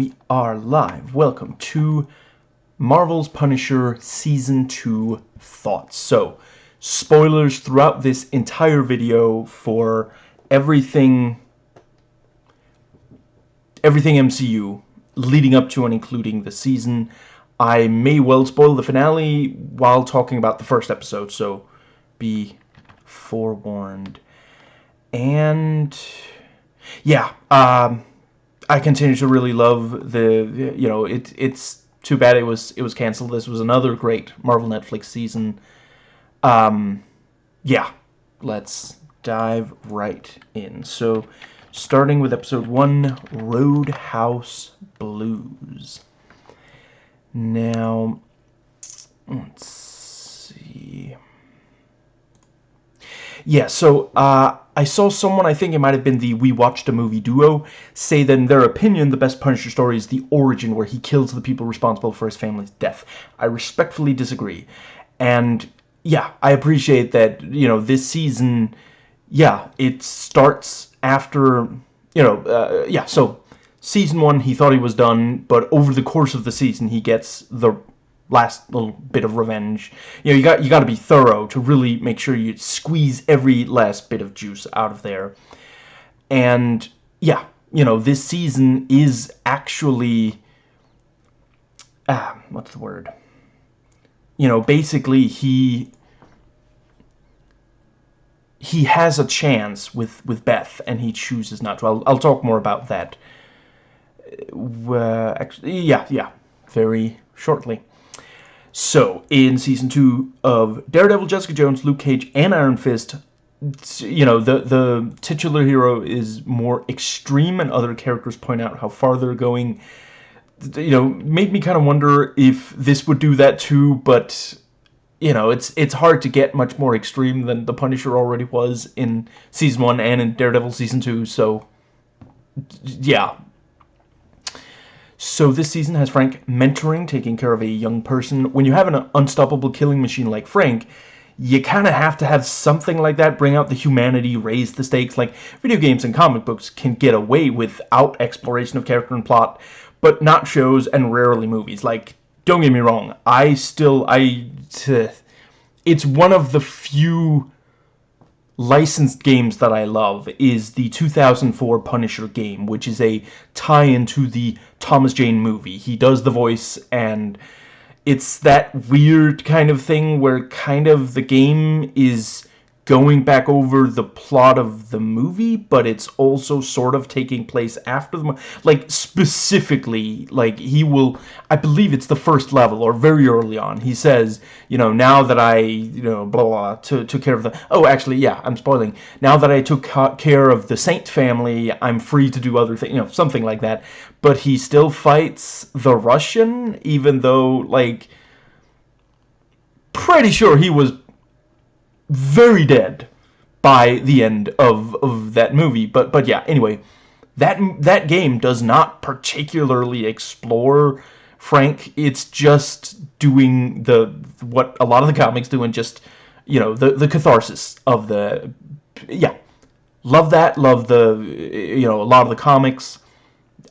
we are live. Welcome to Marvel's Punisher Season 2 Thoughts. So, spoilers throughout this entire video for everything everything MCU leading up to and including the season. I may well spoil the finale while talking about the first episode, so be forewarned. And yeah, um, I continue to really love the, you know, it, it's too bad it was it was canceled. This was another great Marvel Netflix season. Um, yeah, let's dive right in. So, starting with episode one, Roadhouse Blues. Now, let's see. Yeah, so uh, I saw someone, I think it might have been the We Watched a Movie duo, say that in their opinion, the best Punisher story is the origin where he kills the people responsible for his family's death. I respectfully disagree. And yeah, I appreciate that, you know, this season, yeah, it starts after, you know, uh, yeah, so season one, he thought he was done, but over the course of the season, he gets the last little bit of revenge. You know, you got you got to be thorough to really make sure you squeeze every last bit of juice out of there. And yeah, you know, this season is actually ah, what's the word? You know, basically he he has a chance with with Beth and he chooses not to. I'll I'll talk more about that. Uh, actually, yeah, yeah, very shortly. So, in Season 2 of Daredevil, Jessica Jones, Luke Cage, and Iron Fist, you know, the, the titular hero is more extreme, and other characters point out how far they're going. You know, made me kind of wonder if this would do that too, but, you know, it's it's hard to get much more extreme than The Punisher already was in Season 1 and in Daredevil Season 2, so, yeah, so this season has Frank mentoring, taking care of a young person. When you have an unstoppable killing machine like Frank, you kind of have to have something like that, bring out the humanity, raise the stakes. Like, video games and comic books can get away without exploration of character and plot, but not shows and rarely movies. Like, don't get me wrong, I still, I, it's one of the few licensed games that I love is the 2004 Punisher game, which is a tie-in to the Thomas Jane movie. He does the voice, and it's that weird kind of thing where kind of the game is going back over the plot of the movie, but it's also sort of taking place after the like specifically like he will I believe it's the first level or very early on. He says, you know, now that I, you know, blah blah, to, took care of the Oh, actually, yeah, I'm spoiling. Now that I took care of the Saint family, I'm free to do other things, you know, something like that. But he still fights the Russian even though like pretty sure he was very dead by the end of, of that movie. But but yeah, anyway, that that game does not particularly explore Frank. It's just doing the what a lot of the comics do and just you know the the catharsis of the yeah. Love that. Love the you know a lot of the comics.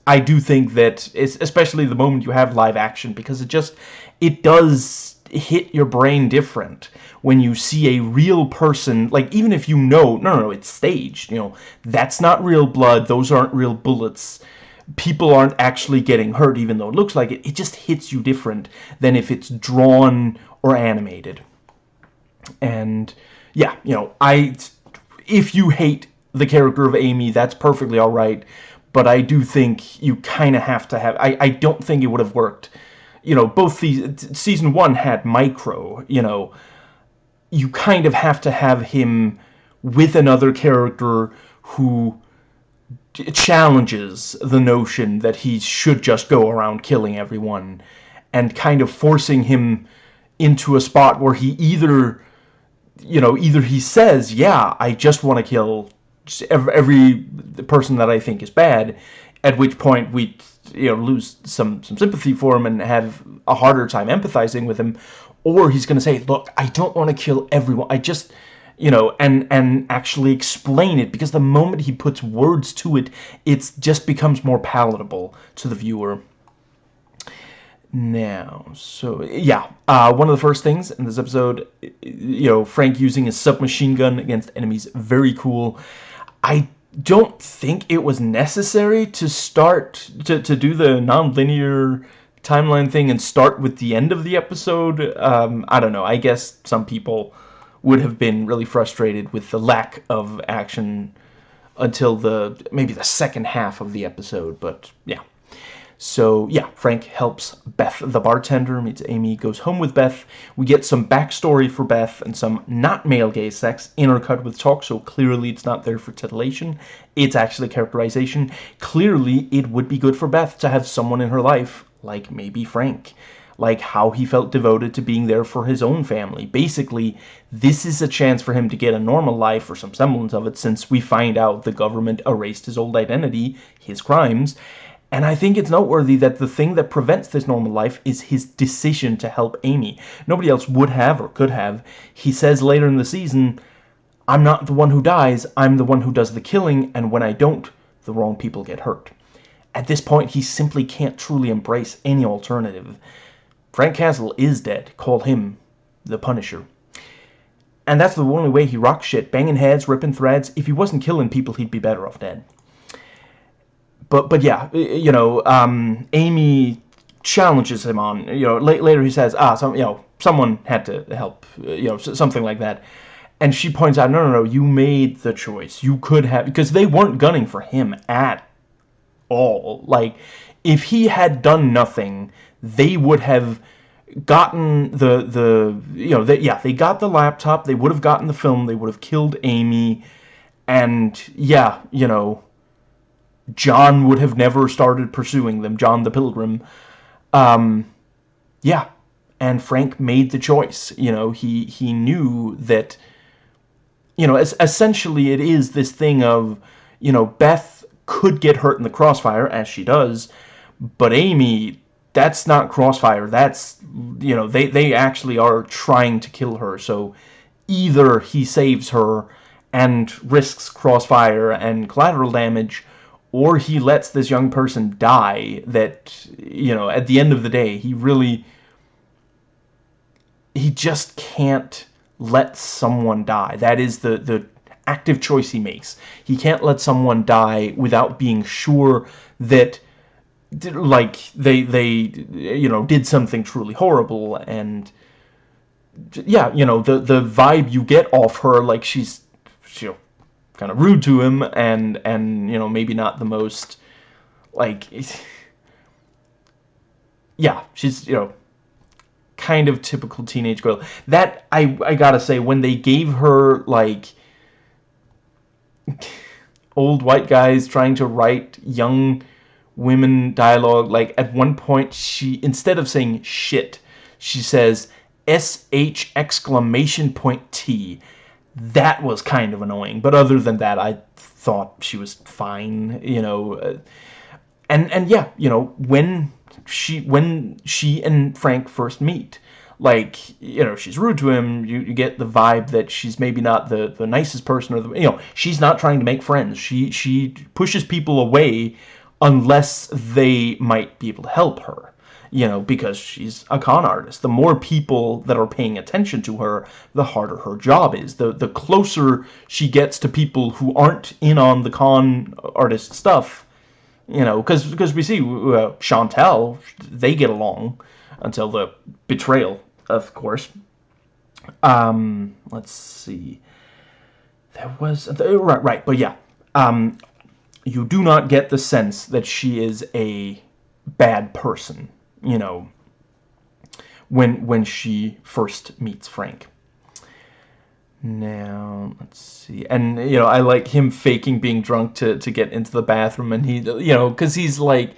I do think that it's especially the moment you have live action because it just it does hit your brain different when you see a real person, like, even if you know, no, no, no, it's staged, you know, that's not real blood, those aren't real bullets, people aren't actually getting hurt, even though it looks like it, it just hits you different than if it's drawn or animated. And, yeah, you know, I, if you hate the character of Amy, that's perfectly alright, but I do think you kind of have to have, I, I don't think it would have worked, you know, both the, season one had Micro, you know, you kind of have to have him with another character who challenges the notion that he should just go around killing everyone and kind of forcing him into a spot where he either you know either he says yeah I just want to kill every, every person that I think is bad at which point we you know lose some some sympathy for him and have a harder time empathizing with him or he's going to say, look, I don't want to kill everyone. I just, you know, and and actually explain it because the moment he puts words to it, it just becomes more palatable to the viewer. Now, so yeah, uh, one of the first things in this episode, you know, Frank using his submachine gun against enemies, very cool. I don't think it was necessary to start to to do the non-linear timeline thing and start with the end of the episode. Um, I don't know. I guess some people would have been really frustrated with the lack of action until the maybe the second half of the episode. But yeah. So, yeah, Frank helps Beth the bartender, meets Amy, goes home with Beth. We get some backstory for Beth and some not male gaze sex intercut with talk, so clearly it's not there for titillation. It's actually characterization. Clearly, it would be good for Beth to have someone in her life, like maybe Frank. Like how he felt devoted to being there for his own family. Basically, this is a chance for him to get a normal life or some semblance of it since we find out the government erased his old identity, his crimes, and I think it's noteworthy that the thing that prevents this normal life is his decision to help Amy. Nobody else would have or could have. He says later in the season, I'm not the one who dies, I'm the one who does the killing, and when I don't, the wrong people get hurt. At this point, he simply can't truly embrace any alternative. Frank Castle is dead. Call him the Punisher. And that's the only way he rocks shit, banging heads, ripping threads. If he wasn't killing people, he'd be better off dead but but yeah, you know, um, Amy challenges him on. You know, later he says, ah, some you know, someone had to help. You know, something like that. And she points out, no, no, no, you made the choice. You could have because they weren't gunning for him at all. Like, if he had done nothing, they would have gotten the the you know they, yeah they got the laptop they would have gotten the film they would have killed Amy and yeah you know John would have never started pursuing them, John the Pilgrim. Um, yeah, and Frank made the choice. You know, he he knew that. You know, as, essentially, it is this thing of, you know, Beth could get hurt in the crossfire as she does, but Amy, that's not crossfire. That's you know, they they actually are trying to kill her. So either he saves her and risks crossfire and collateral damage or he lets this young person die that, you know, at the end of the day, he really, he just can't let someone die. That is the, the active choice he makes. He can't let someone die without being sure that, like, they, they, you know, did something truly horrible and, yeah, you know, the, the vibe you get off her, like, she's, you know, kind of rude to him and and you know maybe not the most like yeah she's you know kind of typical teenage girl. That I I gotta say when they gave her like old white guys trying to write young women dialogue like at one point she instead of saying shit she says sh exclamation point t that was kind of annoying. But other than that, I thought she was fine, you know. Uh, and and yeah, you know, when she when she and Frank first meet, like, you know, she's rude to him, you, you get the vibe that she's maybe not the, the nicest person, or the, you know, she's not trying to make friends. She, she pushes people away unless they might be able to help her you know, because she's a con artist. The more people that are paying attention to her, the harder her job is. The the closer she gets to people who aren't in on the con artist stuff, you know, because because we see uh, they get along until the betrayal, of course. Um, let's see. There was right, right, but yeah. Um, you do not get the sense that she is a bad person you know, when when she first meets Frank. Now, let's see. And, you know, I like him faking being drunk to, to get into the bathroom. And he, you know, because he's like...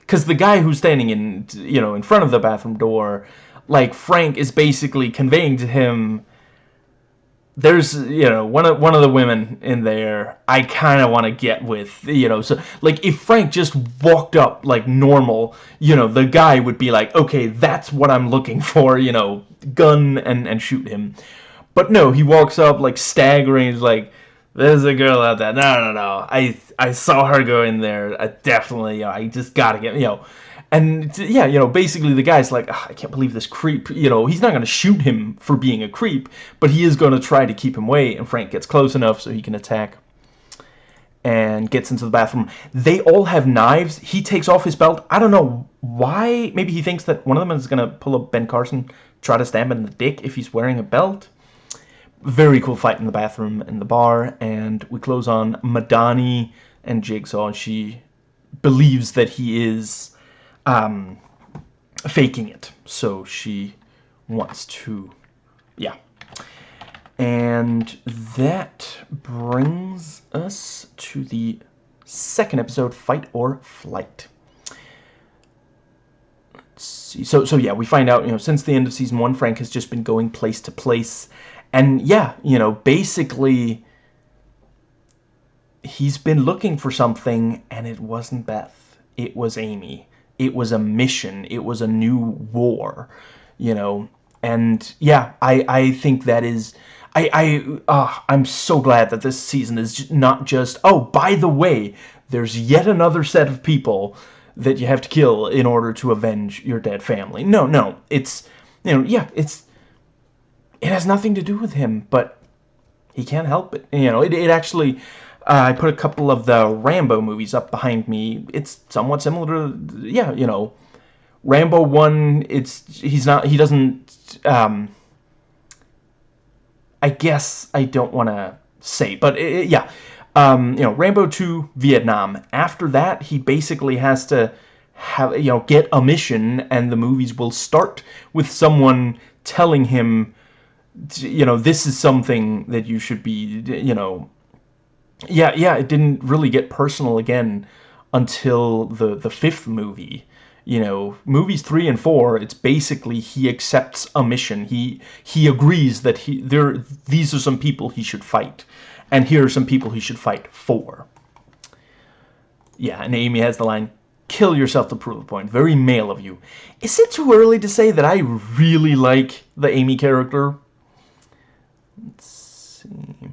Because the guy who's standing in, you know, in front of the bathroom door, like, Frank is basically conveying to him there's you know one of one of the women in there I kind of want to get with you know so like if Frank just walked up like normal you know the guy would be like okay that's what I'm looking for you know gun and and shoot him But no, he walks up like staggering. He's like, "There's a girl out there." No, no, no. I I saw her go in there. I definitely, you know, I just gotta get, you know. And yeah, you know, basically the guy's like, ah, I can't believe this creep. You know, he's not going to shoot him for being a creep, but he is going to try to keep him away. And Frank gets close enough so he can attack and gets into the bathroom. They all have knives. He takes off his belt. I don't know why. Maybe he thinks that one of them is going to pull up Ben Carson, try to stab him in the dick if he's wearing a belt. Very cool fight in the bathroom and the bar. And we close on Madani and Jigsaw. She believes that he is um, faking it. So she wants to, yeah. And that brings us to the second episode, Fight or Flight. Let's see. So, so yeah, we find out, you know, since the end of season one, Frank has just been going place to place. And yeah, you know, basically, he's been looking for something, and it wasn't Beth. It was Amy it was a mission it was a new war you know? And yeah i i think that is i i uh, i'm so glad that this season is not just oh by the way there's yet another set of people that you have to kill in order to avenge your dead family. No no it's you know yeah it's it has nothing to do with him but he can't help it. You know it, it actually uh, I put a couple of the Rambo movies up behind me. It's somewhat similar to, yeah, you know, Rambo 1, it's, he's not, he doesn't, um, I guess I don't want to say, but it, yeah, um, you know, Rambo 2, Vietnam. After that, he basically has to have, you know, get a mission, and the movies will start with someone telling him, you know, this is something that you should be, you know, yeah, yeah, it didn't really get personal again until the the fifth movie. You know, movies three and four, it's basically he accepts a mission. He he agrees that he there these are some people he should fight, and here are some people he should fight for. Yeah, and Amy has the line, "Kill yourself to prove a point." Very male of you. Is it too early to say that I really like the Amy character? Let's see.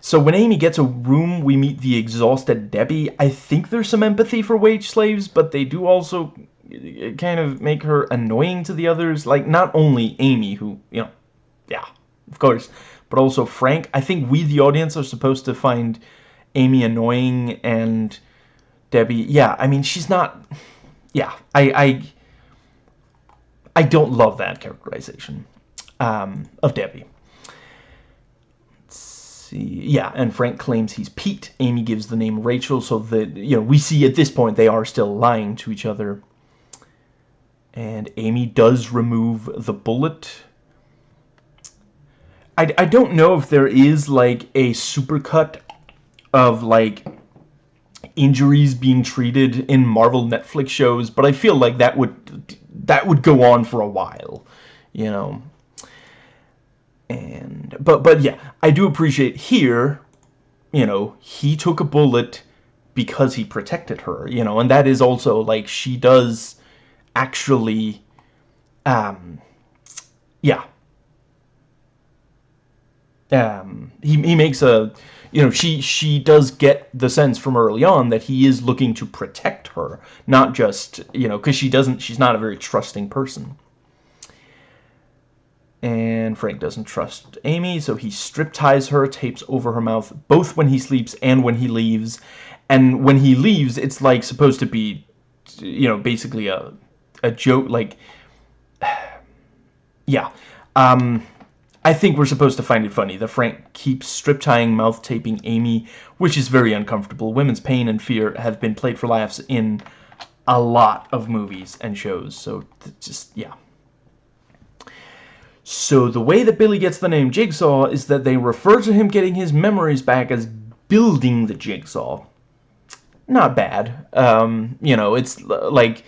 So when Amy gets a room, we meet the exhausted Debbie. I think there's some empathy for wage slaves, but they do also uh, kind of make her annoying to the others. Like, not only Amy, who, you know, yeah, of course, but also Frank. I think we, the audience, are supposed to find Amy annoying and Debbie, yeah, I mean, she's not, yeah, I, I, I don't love that characterization um, of Debbie see. Yeah, and Frank claims he's Pete. Amy gives the name Rachel, so that, you know, we see at this point they are still lying to each other. And Amy does remove the bullet. I, I don't know if there is, like, a supercut of, like, injuries being treated in Marvel Netflix shows, but I feel like that would that would go on for a while, you know and but but yeah I do appreciate here you know he took a bullet because he protected her you know and that is also like she does actually um yeah. Um he, he makes a you know she she does get the sense from early on that he is looking to protect her not just you know because she doesn't she's not a very trusting person and Frank doesn't trust Amy, so he strip ties her, tapes over her mouth, both when he sleeps and when he leaves. And when he leaves, it's like supposed to be, you know, basically a, a joke, like, yeah. Um, I think we're supposed to find it funny that Frank keeps strip tying, mouth taping Amy, which is very uncomfortable. Women's pain and fear have been played for laughs in a lot of movies and shows, so just, yeah. So the way that Billy gets the name Jigsaw is that they refer to him getting his memories back as building the Jigsaw. Not bad. Um, you know, it's like,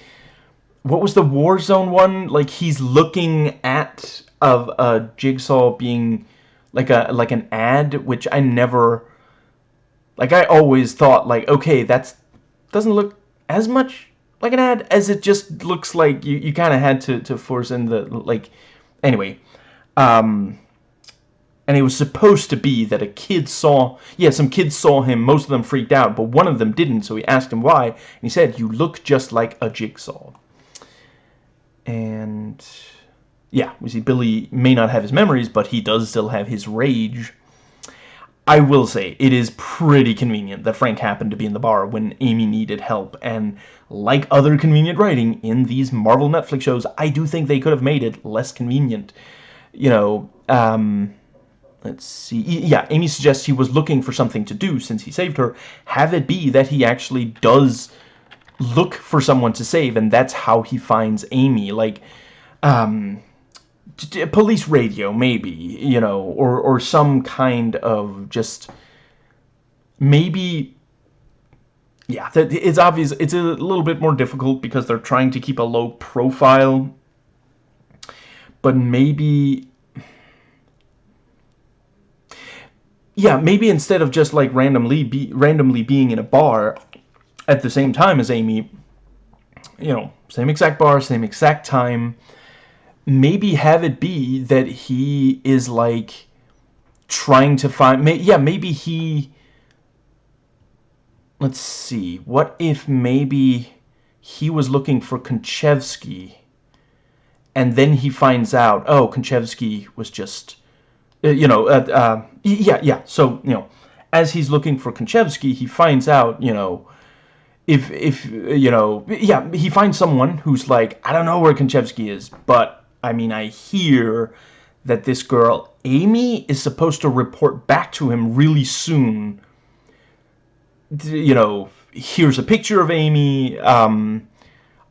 what was the Warzone one? Like he's looking at of a Jigsaw being like a like an ad, which I never, like I always thought like, okay, that's doesn't look as much like an ad as it just looks like you, you kind of had to, to force in the, like, anyway, um, and it was supposed to be that a kid saw yeah some kids saw him. Most of them freaked out but one of them didn't so he asked him why and he said you look just like a jigsaw. And yeah we see Billy may not have his memories but he does still have his rage. I will say it is pretty convenient that Frank happened to be in the bar when Amy needed help and like other convenient writing in these Marvel Netflix shows I do think they could have made it less convenient. You know um let's see. Yeah amy suggests he was looking for something to do since he saved her. Have it be that he actually does look for someone to save and that's how he finds amy. Like um police radio maybe you know or or some kind of just maybe yeah it's obvious it's a little bit more difficult because they're trying to keep a low profile. But maybe yeah, maybe instead of just like randomly be randomly being in a bar at the same time as Amy, you know, same exact bar, same exact time, maybe have it be that he is like trying to find may, yeah, maybe he let's see. What if maybe he was looking for Konchevsky and then he finds out, oh, Konchevsky was just uh, you know, uh, uh, yeah, yeah. So, you know, as he's looking for Konchevsky, he finds out, you know, if, if, you know, yeah, he finds someone who's like, I don't know where Konchevsky is, but, I mean, I hear that this girl, Amy, is supposed to report back to him really soon. You know, here's a picture of Amy, um,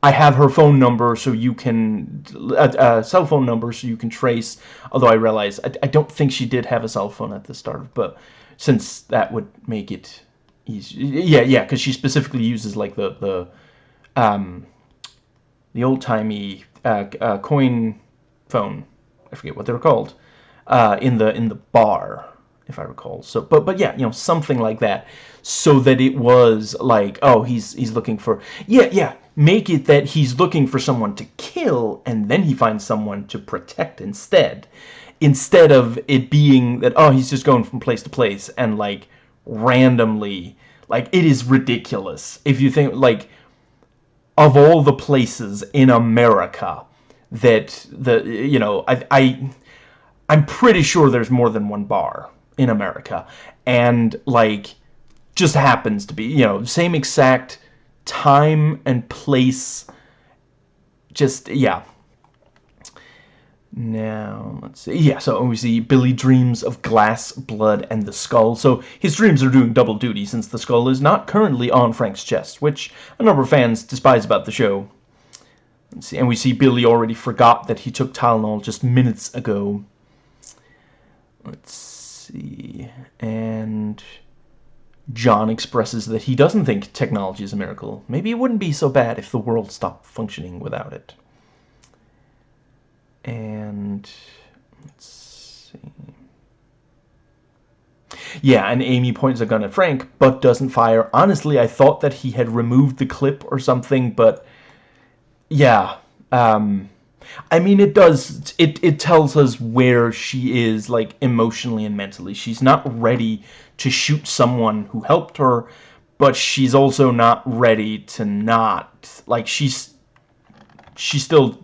I have her phone number so you can a, cell phone number so you can trace although I realize I, I don't think she did have a cell phone at the start but since that would make it easy yeah yeah because she specifically uses like the the um the old-timey uh, uh, coin phone I forget what they're called uh, in the in the bar if I recall. So but but yeah you know something like that so that it was like oh he's he's looking for yeah yeah make it that he's looking for someone to kill and then he finds someone to protect instead. Instead of it being that oh he's just going from place to place and like randomly like it is ridiculous. If you think like of all the places in America that the you know I, I I'm pretty sure there's more than one bar in America. And like just happens to be you know same exact time and place. Just yeah. Now let's see. Yeah so we see Billy dreams of glass blood and the skull. So his dreams are doing double duty since the skull is not currently on Frank's chest which a number of fans despise about the show. Let's see. And we see Billy already forgot that he took Tylenol just minutes ago. Let's see. And John expresses that he doesn't think technology is a miracle. Maybe it wouldn't be so bad if the world stopped functioning without it. And let's see. Yeah, and Amy points a gun at Frank, but doesn't fire. Honestly, I thought that he had removed the clip or something, but yeah. Um, I mean, it does, it, it tells us where she is, like, emotionally and mentally. She's not ready to shoot someone who helped her, but she's also not ready to not. Like, she's, she still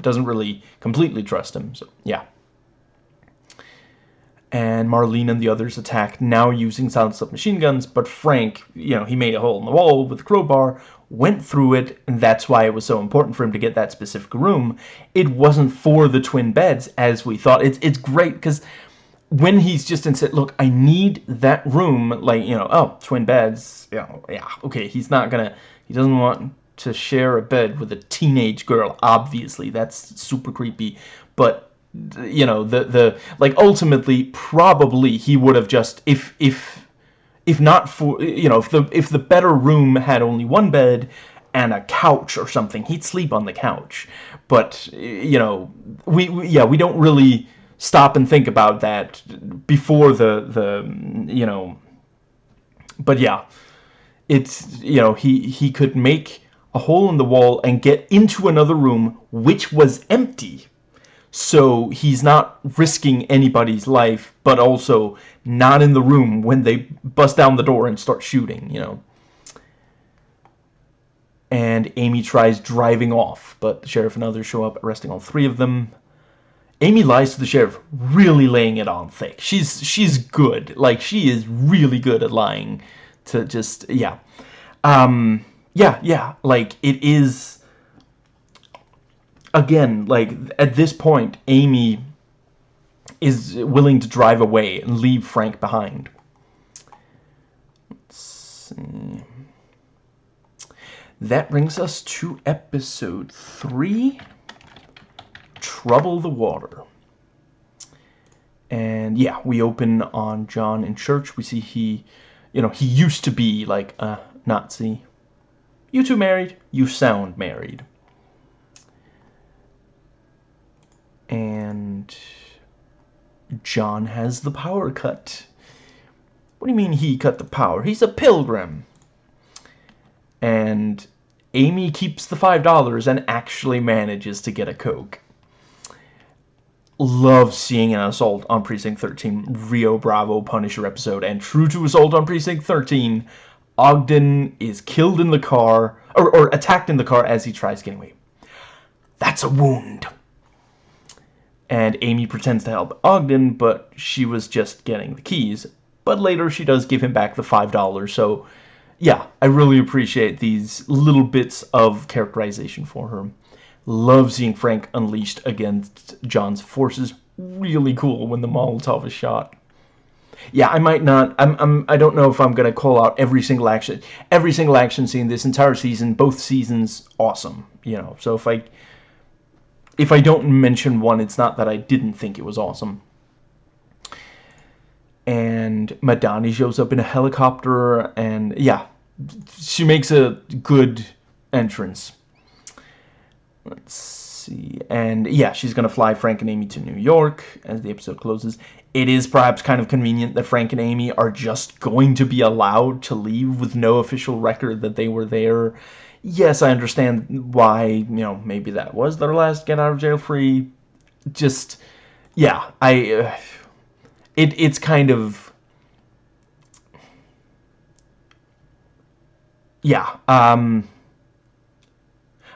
doesn't really completely trust him, so, yeah. And Marlene and the others attack, now using silenced machine guns, but Frank, you know, he made a hole in the wall with a crowbar, went through it, and that's why it was so important for him to get that specific room. It wasn't for the twin beds, as we thought. It's, it's great, because when he's just in said, look, I need that room, like, you know, oh, twin beds, you know, yeah, okay, he's not gonna, he doesn't want to share a bed with a teenage girl, obviously, that's super creepy, but, you know, the, the, like, ultimately, probably he would have just, if, if, if not for, you know, if the, if the better room had only one bed, and a couch or something, he'd sleep on the couch, but, you know, we, we yeah, we don't really, stop and think about that before the the you know but yeah it's you know he he could make a hole in the wall and get into another room which was empty so he's not risking anybody's life, but also not in the room when they bust down the door and start shooting, you know. And Amy tries driving off, but the sheriff and others show up, arresting all three of them. Amy lies to the sheriff, really laying it on thick. She's she's good. Like she is really good at lying to just yeah. Um yeah, yeah, like it is again, like at this point Amy is willing to drive away and leave Frank behind. That brings us to episode 3 Trouble the Water. And yeah, we open on John in church. We see he, you know, he used to be like a Nazi. You two married? You sound married. And John has the power cut. What do you mean he cut the power? He's a pilgrim. And Amy keeps the $5 and actually manages to get a Coke love seeing an Assault on Precinct 13 Rio Bravo Punisher episode. And true to Assault on Precinct 13, Ogden is killed in the car, or, or attacked in the car as he tries getting away. That's a wound. And Amy pretends to help Ogden, but she was just getting the keys. But later she does give him back the $5, so yeah, I really appreciate these little bits of characterization for her. Love seeing Frank unleashed against John's forces. Really cool when the Molotov is shot. Yeah, I might not. I'm. I'm. I don't know if I'm gonna call out every single action, every single action scene this entire season. Both seasons, awesome. You know. So if I, if I don't mention one, it's not that I didn't think it was awesome. And Madani shows up in a helicopter, and yeah, she makes a good entrance. Let's see. And yeah, she's going to fly Frank and Amy to New York as the episode closes. It is perhaps kind of convenient that Frank and Amy are just going to be allowed to leave with no official record that they were there. Yes, I understand why, you know, maybe that was their last get out of jail free. Just, yeah, I, uh, it, it's kind of, yeah, um,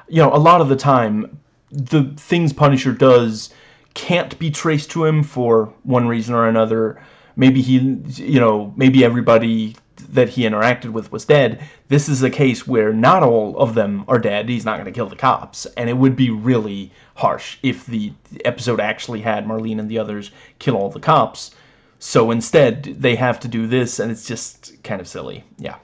you know, a lot of the time, the things Punisher does can't be traced to him for one reason or another. Maybe he, you know, maybe everybody that he interacted with was dead. This is a case where not all of them are dead. He's not going to kill the cops. And it would be really harsh if the episode actually had Marlene and the others kill all the cops. So instead, they have to do this, and it's just kind of silly. Yeah.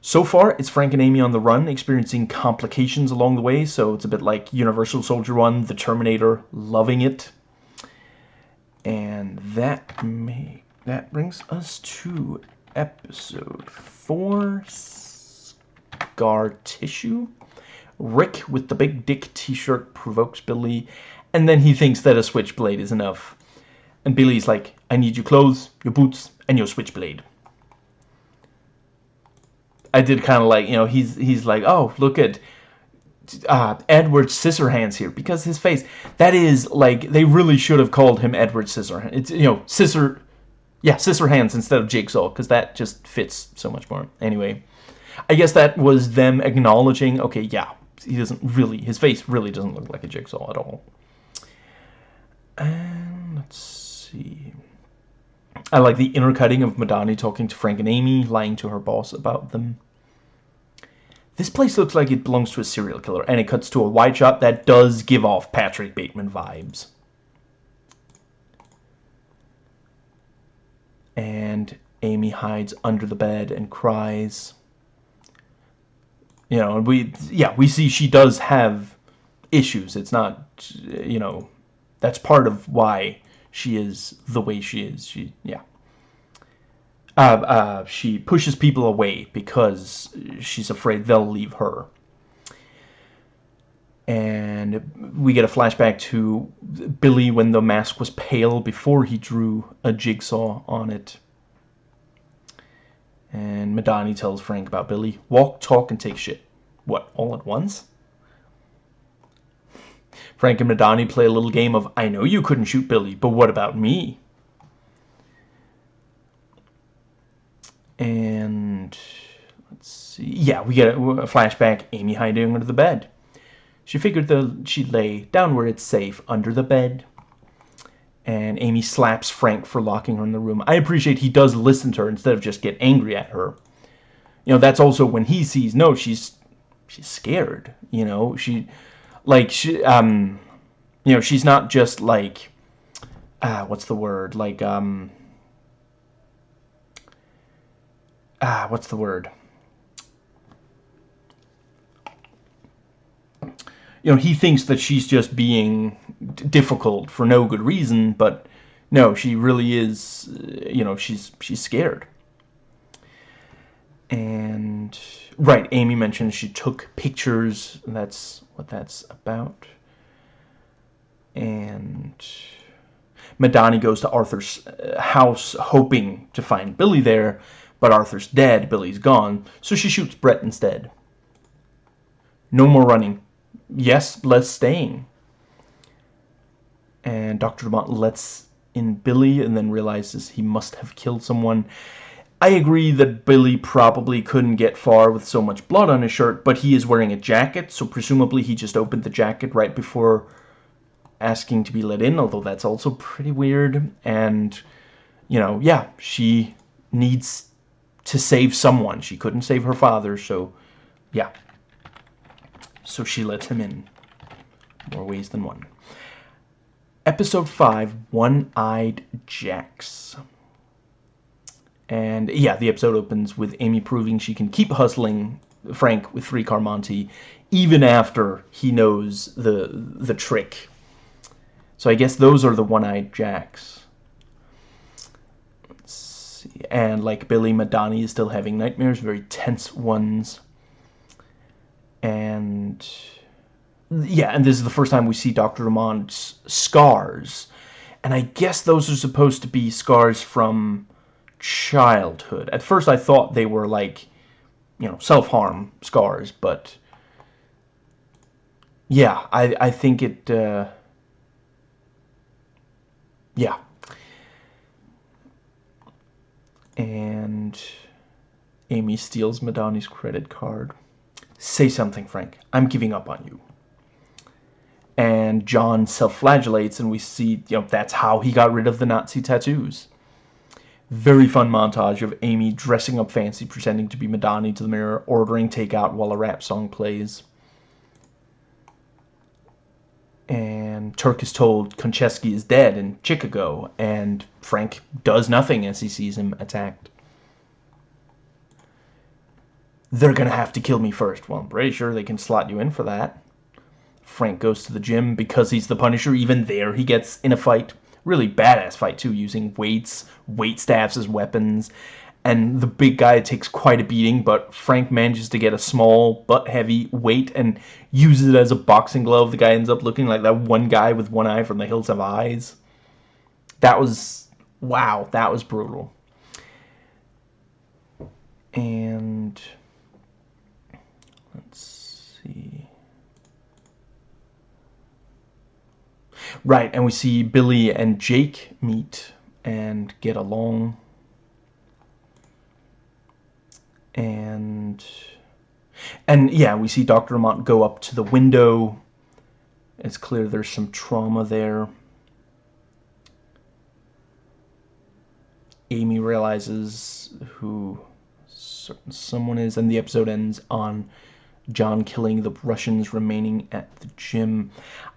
So far, it's Frank and Amy on the run, experiencing complications along the way, so it's a bit like Universal Soldier 1, The Terminator, loving it. And that may that brings us to episode 4, Scar Tissue. Rick with the big dick t-shirt provokes Billy, and then he thinks that a switchblade is enough. And Billy's like, I need your clothes, your boots, and your switchblade. I did kind of like, you know, he's he's like, oh, look at uh, Edward Scissorhands here because his face. That is like they really should have called him Edward Scissorhands. It's you know Scissor, yeah, Scissorhands instead of Jigsaw because that just fits so much more. Anyway, I guess that was them acknowledging. Okay, yeah, he doesn't really. His face really doesn't look like a Jigsaw at all. And let's see. I like the intercutting of Madani talking to Frank and Amy, lying to her boss about them. This place looks like it belongs to a serial killer, and it cuts to a wide shot that does give off Patrick Bateman vibes. And Amy hides under the bed and cries. You know, and we, yeah, we see she does have issues. It's not, you know, that's part of why she is the way she is. She, yeah. Uh, uh, she pushes people away because she's afraid they'll leave her. And we get a flashback to Billy when the mask was pale before he drew a jigsaw on it. And Madani tells Frank about Billy. Walk, talk, and take shit. What, all at once? Frank and Madani play a little game of, I know you couldn't shoot Billy, but what about me? And let's see. Yeah, we get a, flashback. Amy hiding under the bed. She figured the, she'd lay down where it's safe, under the bed. And Amy slaps Frank for locking her in the room. I appreciate he does listen to her instead of just get angry at her. You know, that's also when he sees, no, she's she's scared. You know, she like she um you know she's not just like ah what's the word like um ah what's the word you know he thinks that she's just being difficult for no good reason but no she really is you know she's she's scared and right Amy mentioned she took pictures that's what that's about. And Madani goes to Arthur's uh, house hoping to find Billy there, but Arthur's dead, Billy's gone, so she shoots Brett instead. No more running. Yes, less staying. And Dr. Dumont lets in Billy and then realizes he must have killed someone. I agree that Billy probably couldn't get far with so much blood on his shirt, but he is wearing a jacket, so presumably he just opened the jacket right before asking to be let in, although that's also pretty weird. And, you know, yeah, she needs to save someone. She couldn't save her father, so, yeah. So she lets him in. More ways than one. Episode 5, One-Eyed Jacks. And yeah, the episode opens with Amy proving she can keep hustling Frank with three card Monte even after he knows the the trick. So I guess those are the one-eyed jacks. And like Billy, Madani is still having nightmares, very tense ones. And yeah, and this is the first time we see Dr. Dumont's scars. And I guess those are supposed to be scars from childhood. At first I thought they were like, you know, self-harm scars, but yeah, I, I think it, uh, yeah. And Amy steals Madani's credit card. Say something, Frank. I'm giving up on you. And John self-flagellates, and we see, you know, that's how he got rid of the Nazi tattoos very fun montage of Amy dressing up fancy, pretending to be Madani to the mirror, ordering takeout while a rap song plays. And Turk is told Konchesky is dead in Chicago, and Frank does nothing as he sees him attacked. They're gonna have to kill me first. Well, I'm pretty sure they can slot you in for that. Frank goes to the gym because he's the Punisher. Even there, he gets in a fight really badass fight too, using weights, weight staffs as weapons. And the big guy takes quite a beating, but Frank manages to get a small but heavy weight and uses it as a boxing glove. The guy ends up looking like that one guy with one eye from The Hills Have Eyes. That was, wow, that was brutal. And let's see. Right, and we see Billy and Jake meet and get along. And and yeah, we see Dr. Dumont go up to the window. It's clear there's some trauma there. Amy realizes who someone is, and the episode ends on John killing the Russians remaining at the gym.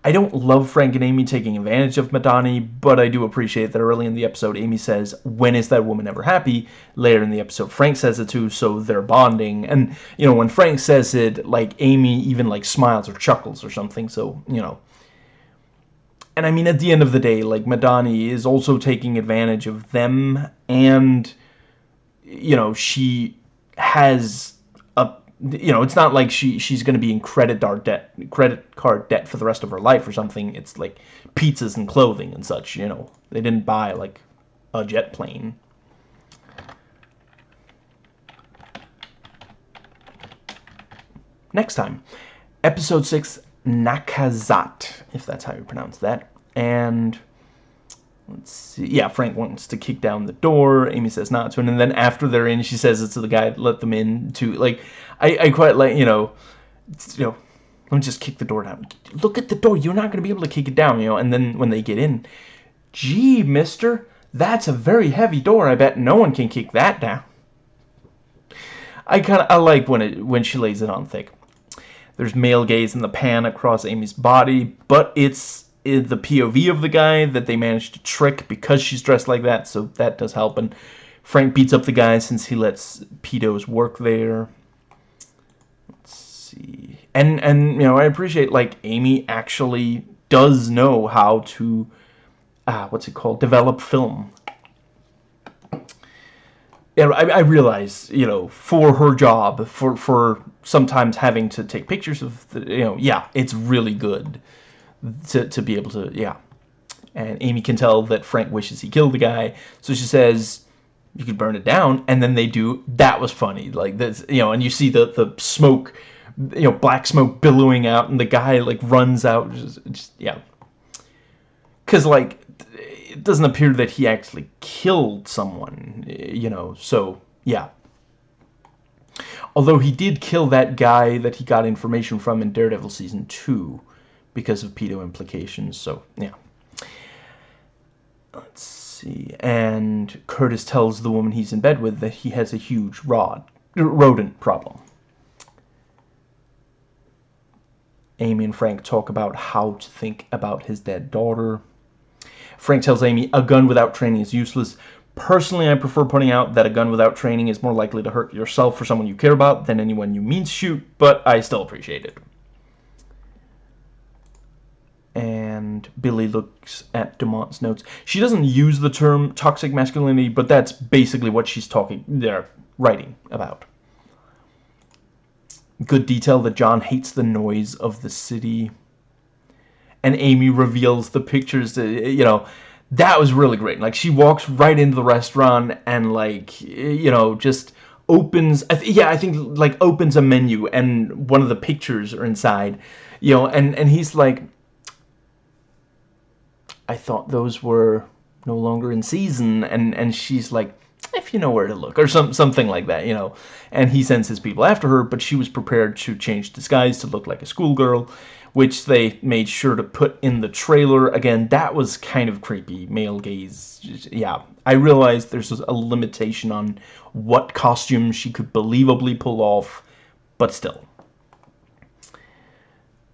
I don't love Frank and Amy taking advantage of Madani, but I do appreciate that early in the episode, Amy says, when is that woman ever happy? Later in the episode, Frank says it too, so they're bonding. And, you know, when Frank says it, like, Amy even, like, smiles or chuckles or something, so, you know. And, I mean, at the end of the day, like, Madani is also taking advantage of them, and, you know, she has you know, it's not like she she's going to be in credit card debt, credit card debt for the rest of her life or something. It's like pizzas and clothing and such. You know, they didn't buy like a jet plane. Next time, episode six, Nakazat, if that's how you pronounce that. And let's see. Yeah, Frank wants to kick down the door. Amy says not to, and then after they're in, she says it to the guy let them in to like. I, I quite like you know, you know, let me just kick the door down. Look at the door. You're not going to be able to kick it down, you know. And then when they get in, gee, Mister, that's a very heavy door. I bet no one can kick that down. I kind of I like when it when she lays it on thick. There's male gaze in the pan across Amy's body, but it's the POV of the guy that they managed to trick because she's dressed like that, so that does help. And Frank beats up the guy since he lets pedos work there. Let's see. And, and you know, I appreciate, like, Amy actually does know how to, uh, what's it called, develop film yeah, I, I realize, you know, for her job, for for sometimes having to take pictures of, the, you know, yeah, it's really good to to be able to, yeah. And Amy can tell that Frank wishes he killed the guy, so she says, "You could burn it down," and then they do. That was funny, like this, you know, and you see the the smoke, you know, black smoke billowing out, and the guy like runs out, just, just yeah. Because like it doesn't appear that he actually killed someone, you know, so, yeah. Although he did kill that guy that he got information from in Daredevil Season 2 because of pedo implications, so, yeah. Let's see, and Curtis tells the woman he's in bed with that he has a huge rod, rodent problem. Amy and Frank talk about how to think about his dead daughter. Frank tells Amy, a gun without training is useless. Personally, I prefer pointing out that a gun without training is more likely to hurt yourself or someone you care about than anyone you mean to shoot, but I still appreciate it. And Billy looks at Dumont's notes. She doesn't use the term toxic masculinity, but that's basically what she's talking, they're writing about. Good detail that John hates the noise of the city and Amy reveals the pictures, you know, that was really great. Like, she walks right into the restaurant and, like, you know, just opens, I yeah, I think, like, opens a menu and one of the pictures are inside, you know, and, and he's like, I thought those were no longer in season, and, and she's like, if you know where to look, or some, something like that, you know. And he sends his people after her, but she was prepared to change disguise to look like a schoolgirl, which they made sure to put in the trailer. Again, that was kind of creepy, male gaze. Yeah, I realized there's a limitation on what costume she could believably pull off, but still.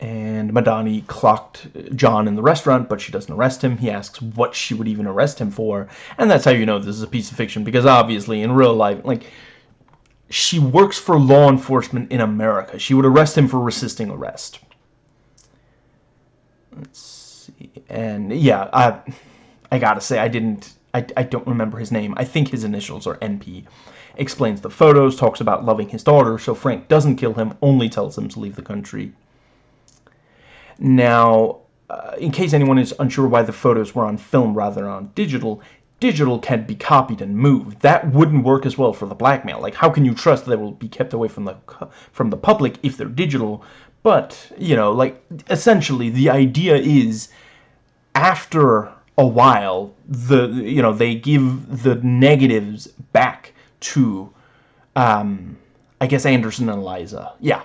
And Madani clocked John in the restaurant, but she doesn't arrest him. He asks what she would even arrest him for. And that's how you know this is a piece of fiction, because obviously in real life, like, she works for law enforcement in America. She would arrest him for resisting arrest. Let's see. And yeah, I, I gotta say, I didn't, I, I don't remember his name. I think his initials are NP. Explains the photos, talks about loving his daughter, so Frank doesn't kill him, only tells him to leave the country. Now, uh, in case anyone is unsure why the photos were on film rather than on digital, digital can be copied and moved. That wouldn't work as well for the blackmail. Like, how can you trust they will be kept away from the from the public if they're digital, but, you know, like, essentially, the idea is, after a while, the, you know, they give the negatives back to, um, I guess, Anderson and Eliza. Yeah.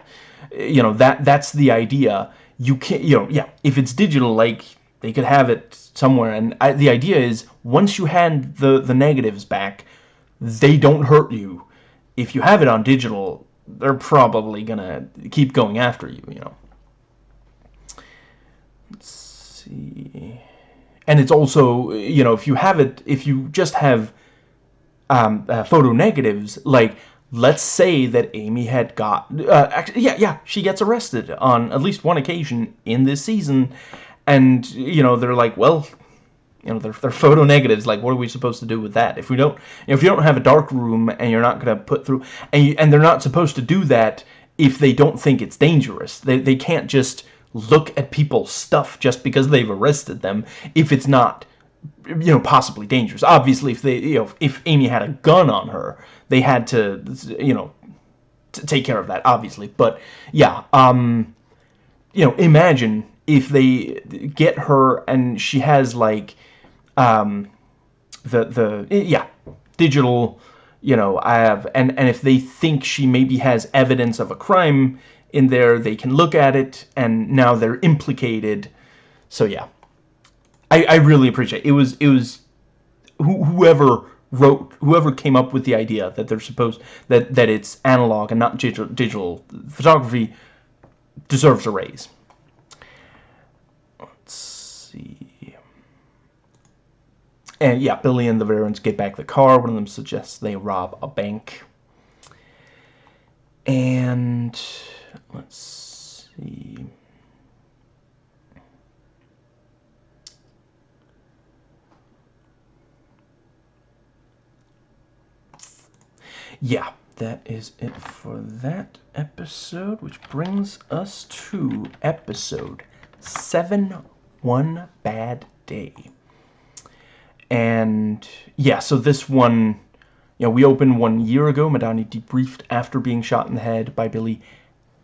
You know, that that's the idea. You can't, you know, yeah, if it's digital, like, they could have it somewhere. And I, the idea is, once you hand the, the negatives back, they don't hurt you. If you have it on digital, they're probably gonna keep going after you, you know. Let's see. And it's also, you know, if you have it, if you just have um, uh, photo negatives, like, let's say that Amy had got, uh, actually, yeah, yeah, she gets arrested on at least one occasion in this season, and, you know, they're like, well, you know, they're, they're photo negatives. Like, what are we supposed to do with that? If we don't, if you don't have a dark room and you're not going to put through, and, you, and they're not supposed to do that if they don't think it's dangerous. They, they can't just look at people's stuff just because they've arrested them if it's not, you know, possibly dangerous. Obviously, if they, you know, if Amy had a gun on her, they had to, you know, take care of that, obviously. But, yeah, um you know, imagine if they get her and she has like um, the the yeah digital you know I have and and if they think she maybe has evidence of a crime in there they can look at it and now they're implicated so yeah I, I really appreciate it. it was it was wh whoever wrote whoever came up with the idea that they're supposed that that it's analog and not digital, digital photography deserves a raise let's see and yeah, Billy and the Varens get back the car. One of them suggests they rob a bank. And let's see. Yeah, that is it for that episode, which brings us to episode 7 One Bad Day. And yeah, so this one, you know, we opened one year ago. Madani debriefed after being shot in the head by Billy.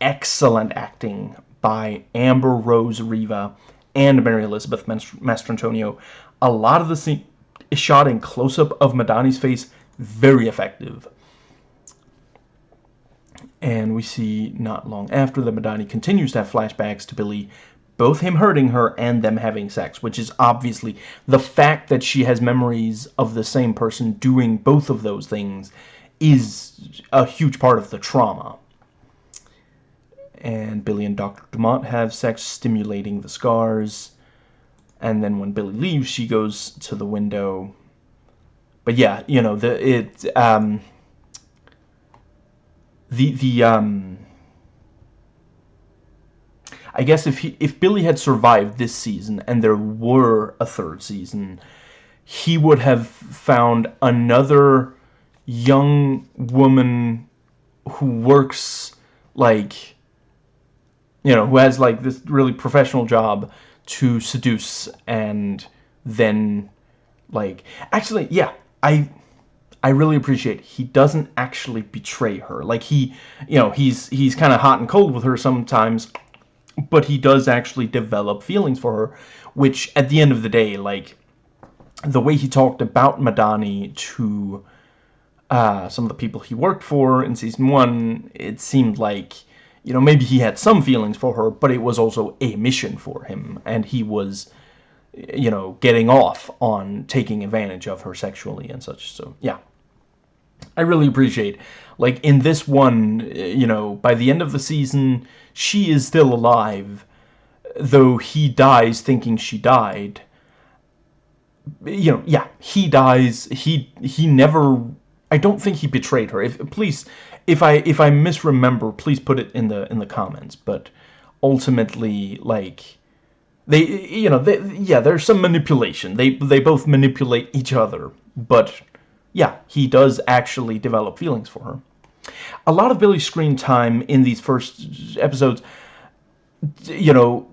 Excellent acting by Amber Rose Revah and Mary Elizabeth Mastrantonio. A lot of the scene is shot in close-up of Madani's face. Very effective. And we see not long after that Madani continues to have flashbacks to Billy both him hurting her and them having sex, which is obviously the fact that she has memories of the same person doing both of those things is a huge part of the trauma. And Billy and Dr. Dumont have sex, stimulating the scars. And then when Billy leaves, she goes to the window. But yeah, you know, the it um the the um I guess if he, if Billy had survived this season and there were a third season, he would have found another young woman who works like you know, who has like this really professional job to seduce and then like actually yeah, I I really appreciate he doesn't actually betray her. Like he, you know, he's he's kind of hot and cold with her sometimes, but he does actually develop feelings for her, which at the end of the day, like, the way he talked about Madani to uh, some of the people he worked for in Season 1, it seemed like, you know, maybe he had some feelings for her, but it was also a mission for him, and he was, you know, getting off on taking advantage of her sexually and such, so, yeah. I really appreciate, like, in this one, eh, you know, by the end of the season, she is still alive, though he dies thinking she died. You know, yeah, he dies, he, he never, I don't think he betrayed her. If, please, if I, if I misremember, please put it in the, in the comments, but ultimately, like, they, you know, they, yeah, there's some manipulation. They, they both manipulate each other, but yeah, he does actually develop feelings for her. A lot of Billy's screen time in these first episodes, you know,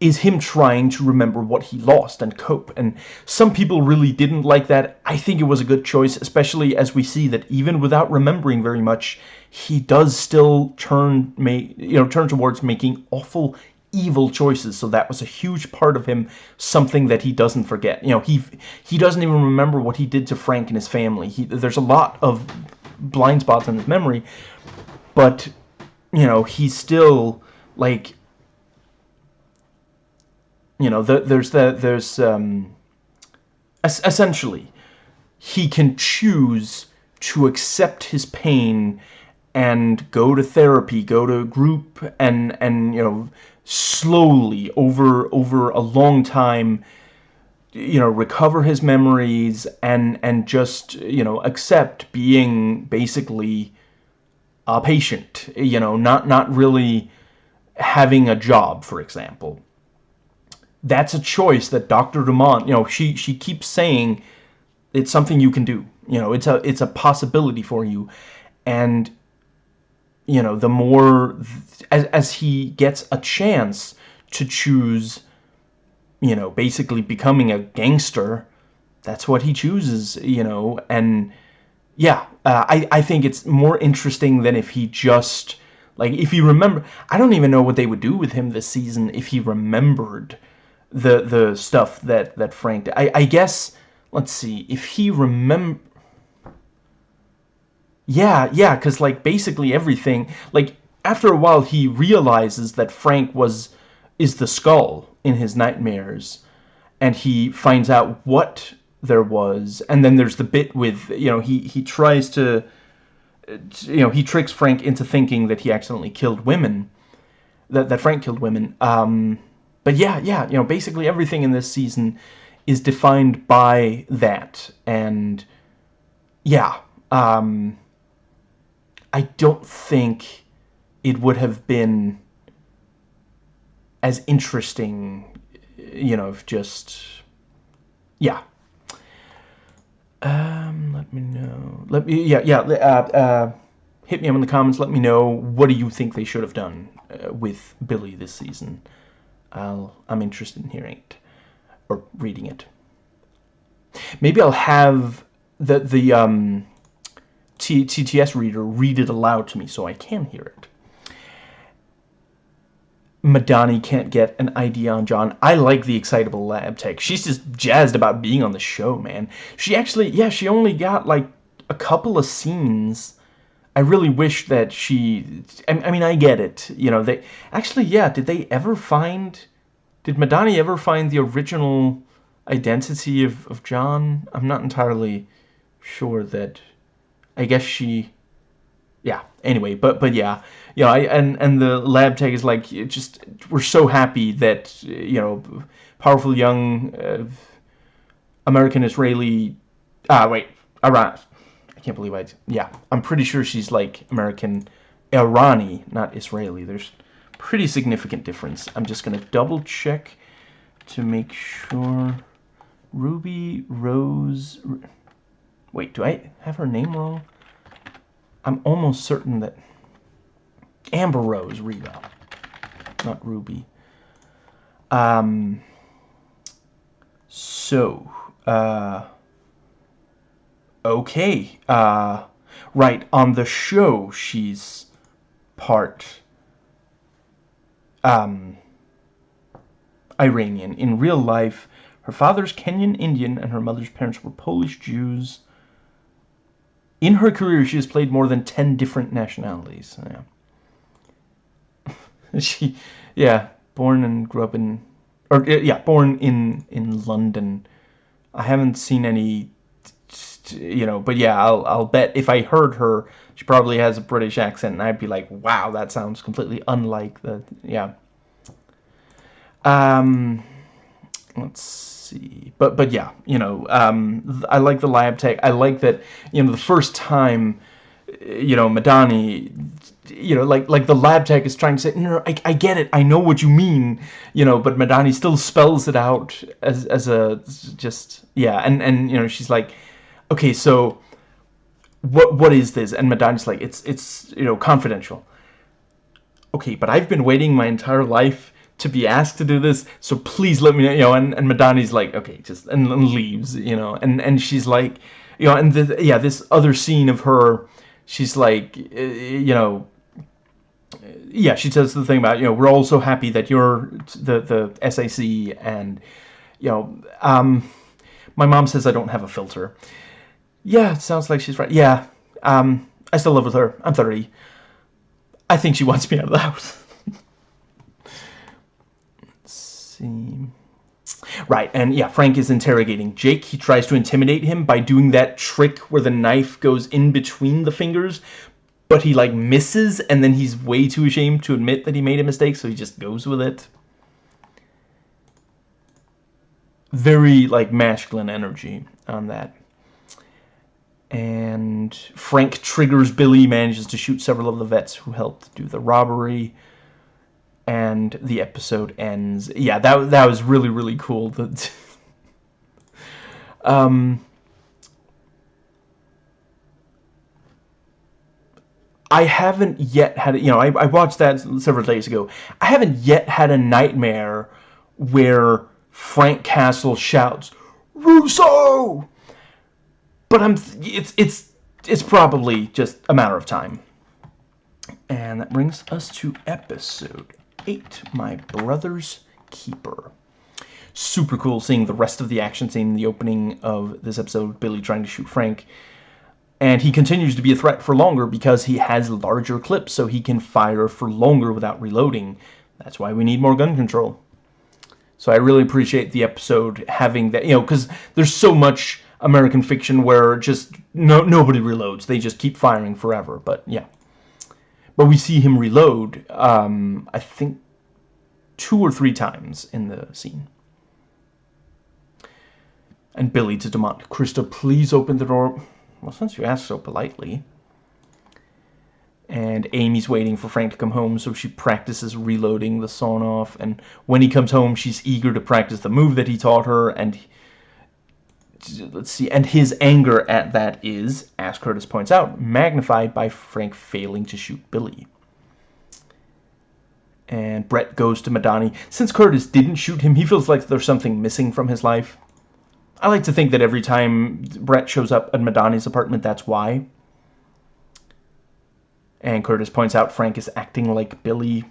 is him trying to remember what he lost and cope. And some people really didn't like that. I think it was a good choice, especially as we see that even without remembering very much, he does still turn, you know, turn towards making awful evil choices. So that was a huge part of him something that he doesn't forget. You know he he doesn't even remember what he did to Frank and his family. He there's a lot of blind spots in his memory but you know he's still like you know the, there's the there's um essentially he can choose to accept his pain and go to therapy go to group and and you know slowly over over a long time you know recover his memories and and just you know accept being basically a patient you know not not really having a job for example that's a choice that Dr. Dumont you know she she keeps saying it's something you can do you know it's a it's a possibility for you and you know, the more, as, as he gets a chance to choose, you know, basically becoming a gangster, that's what he chooses, you know, and yeah, uh, I, I think it's more interesting than if he just, Like, if he remember... I don't even know what they would do with him this season if he remembered the the stuff that, that Frank... I, I guess... Let's see. If he remember... Yeah, yeah, because, like, basically everything... Like, after a while, he realizes that Frank was... is the skull in his nightmares. And he finds out what there was. And then there's the bit with, you know, he, he tries to you know, he tricks Frank into thinking that he accidentally killed women, that, that Frank killed women. Um, but yeah, yeah, you know, basically everything in this season is defined by that. And yeah, um, I don't think it would have been as interesting, you know, just, yeah, um, let me know. Let me, yeah, yeah. Uh, uh, hit me up in the comments. Let me know what do you think they should have done uh, with Billy this season. I'll, I'm interested in hearing it or reading it. Maybe I'll have the the um, T TTS reader read it aloud to me so I can hear it. Madani can't get an ID on John. I like the excitable lab tech. She's just jazzed about being on the show, man. She actually, yeah, she only got like a couple of scenes. I really wish that she, I, mean, I get it. You know, they, actually, yeah, did they ever find, did Madani ever find the original identity of, of John? I'm not entirely sure that, I guess she, yeah, anyway, but, but yeah know, I, and and the lab tech is like just we're so happy that you know, powerful young uh, American Israeli. Ah, wait, Iran. I can't believe I. Yeah, I'm pretty sure she's like American Irani, not Israeli. There's pretty significant difference. I'm just gonna double check to make sure. Ruby Rose. Wait, do I have her name wrong? I'm almost certain that. Amber Rose Revah, not Ruby. Um, so, uh, okay, uh, right, on the show, she's part, um, Iranian. In real life, her father's Kenyan Indian and her mother's parents were Polish Jews. In her career, she has played more than 10 different nationalities. Yeah. she, yeah, born and grew up in, or yeah, born in in London. I haven't seen any, you know, but yeah, I'll I'll bet if I heard her, she probably has a British accent, and I'd be like, wow, that sounds completely unlike the, yeah. Um, let's see, but but yeah, you know, um, I like the lab tech. I like that, you know, the first time, you know, Madani you know, like like the lab tech is trying to say, no, no I, I get it, I know what you mean, you know, but Madani still spells it out as as a just yeah, and and you know she's like, okay, so what what is this? And Madani's like, it's it's you know confidential. Okay, but I've been waiting my entire life to be asked to do this, so please let me know, you know. And and Madani's like, okay, just and, and leaves, you know, and and she's like, you know, and the, yeah, this other scene of her she's like, you know, yeah, she says the thing about, you know, we're all so happy that you're the, the SAC and, you know, um, my mom says I don't have a filter. Yeah, it sounds like she's right. Yeah, um, I still live with her. I'm 30. I think she wants me out of the house. Let's see. Right, and yeah, Frank is interrogating Jake. He tries to intimidate him by doing that trick where the knife goes in between the fingers, but he like misses and then he's way too ashamed to admit that he made a mistake so he just goes with it very like masculine energy on that and Frank triggers Billy manages to shoot several of the vets who helped do the robbery and the episode ends yeah that that was really really cool that um I haven't yet had, you know, I, I watched that several days ago. I haven't yet had a nightmare where Frank Castle shouts, Russo! But I'm, it's, it's, it's probably just a matter of time. And that brings us to episode 8, My Brother's Keeper. Super cool seeing the rest of the action scene in the opening of this episode, Billy trying to shoot Frank. And he continues to be a threat for longer because he has larger clips, so he can fire for longer without reloading. That's why we need more gun control. So I really appreciate the episode having that, you know, because there's so much American fiction where just no nobody reloads. They just keep firing forever. But yeah. But we see him reload, um, I think, two or three times in the scene. And Billy to Dumont, Krista, please open the door. Well, since you asked so politely. And Amy's waiting for Frank to come home, so she practices reloading the sawn-off. And when he comes home, she's eager to practice the move that he taught her. And let's see, and his anger at that is, as Curtis points out, magnified by Frank failing to shoot Billy. And Brett goes to Madani. Since Curtis didn't shoot him, he feels like there's something missing from his life. I like to think that every time Brett shows up at Madani's apartment, that's why. And Curtis points out Frank is acting like Billy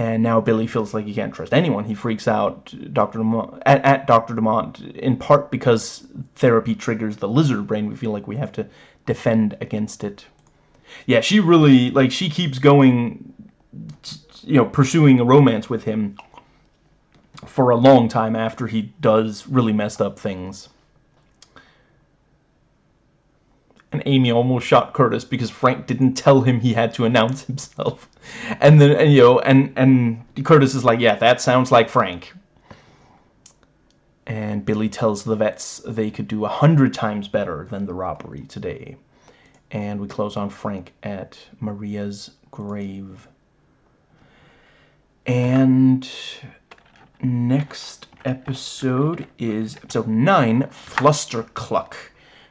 and now Billy feels like he can't trust anyone. He freaks out Dr. Dumont, at, at Dr. Dumont in part because therapy triggers the lizard brain. We feel like we have to defend against it. Yeah, she really, like, she keeps going, you know, pursuing a romance with him for a long time after he does really messed up things. and Amy almost shot Curtis because Frank didn't tell him he had to announce himself. And then, and, you know, and, and Curtis is like, yeah, that sounds like Frank. And Billy tells the vets they could do a hundred times better than the robbery today. And we close on Frank at Maria's grave. And next episode is episode 9, Fluster Cluck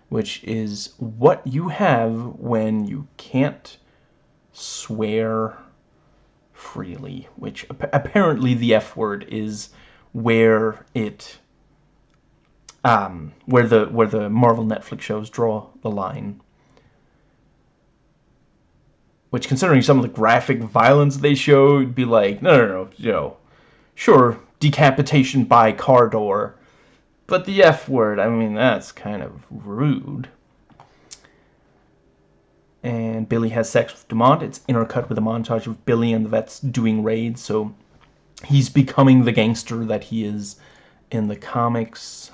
which is what you have when you can't swear freely, which apparently the F word is where it um, where the where the Marvel Netflix shows draw the line. Which, considering some of the graphic violence they show, would be like, no, no, no, you know, sure, decapitation by car door, but the F word, I mean, that's kind of rude. And Billy has sex with Dumont. It's intercut with a montage of Billy and the vets doing raids, so he's becoming the gangster that he is in the comics.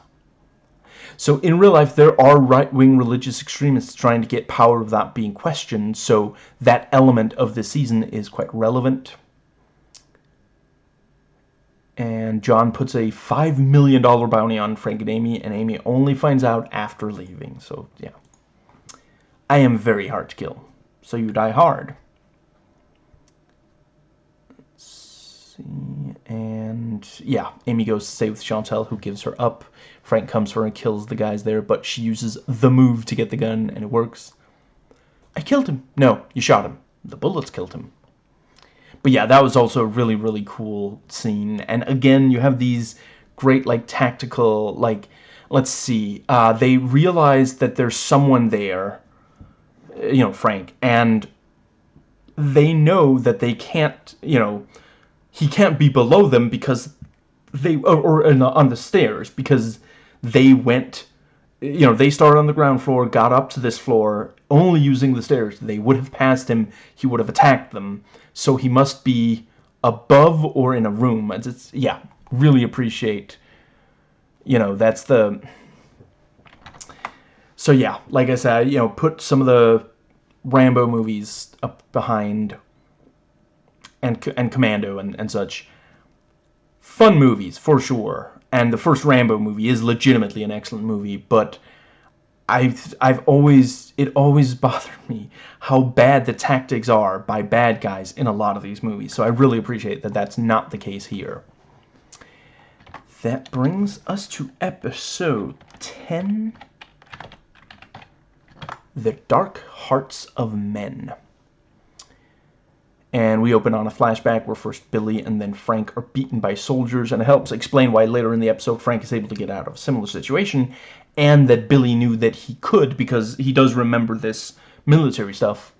So in real life, there are right-wing religious extremists trying to get power without being questioned, so that element of the season is quite relevant and John puts a $5 million bounty on Frank and Amy, and Amy only finds out after leaving. So, yeah. I am very hard to kill. So you die hard. Let's see. And, yeah, Amy goes to stay with Chantel, who gives her up. Frank comes for her and kills the guys there, but she uses the move to get the gun, and it works. I killed him. No, you shot him. The bullets killed him but yeah, that was also a really, really cool scene. And again, you have these great, like, tactical, like, let's see, uh, they realize that there's someone there, you know, Frank, and they know that they can't, you know, he can't be below them because they, or, or the, on the stairs, because they went, you know, they started on the ground floor, got up to this floor, only using the stairs. They would have passed him, he would have attacked them so he must be above or in a room. It's, it's, yeah, really appreciate, you know, that's the... So yeah, like I said, you know, put some of the Rambo movies up behind and, and Commando and, and such. Fun movies, for sure. And the first Rambo movie is legitimately an excellent movie, but I've I've always it always bothered me how bad the tactics are by bad guys in a lot of these movies. So I really appreciate that that's not the case here. That brings us to episode 10 The Dark Hearts of Men. And we open on a flashback where first Billy and then Frank are beaten by soldiers, and it helps explain why later in the episode Frank is able to get out of a similar situation, and that Billy knew that he could because he does remember this military stuff.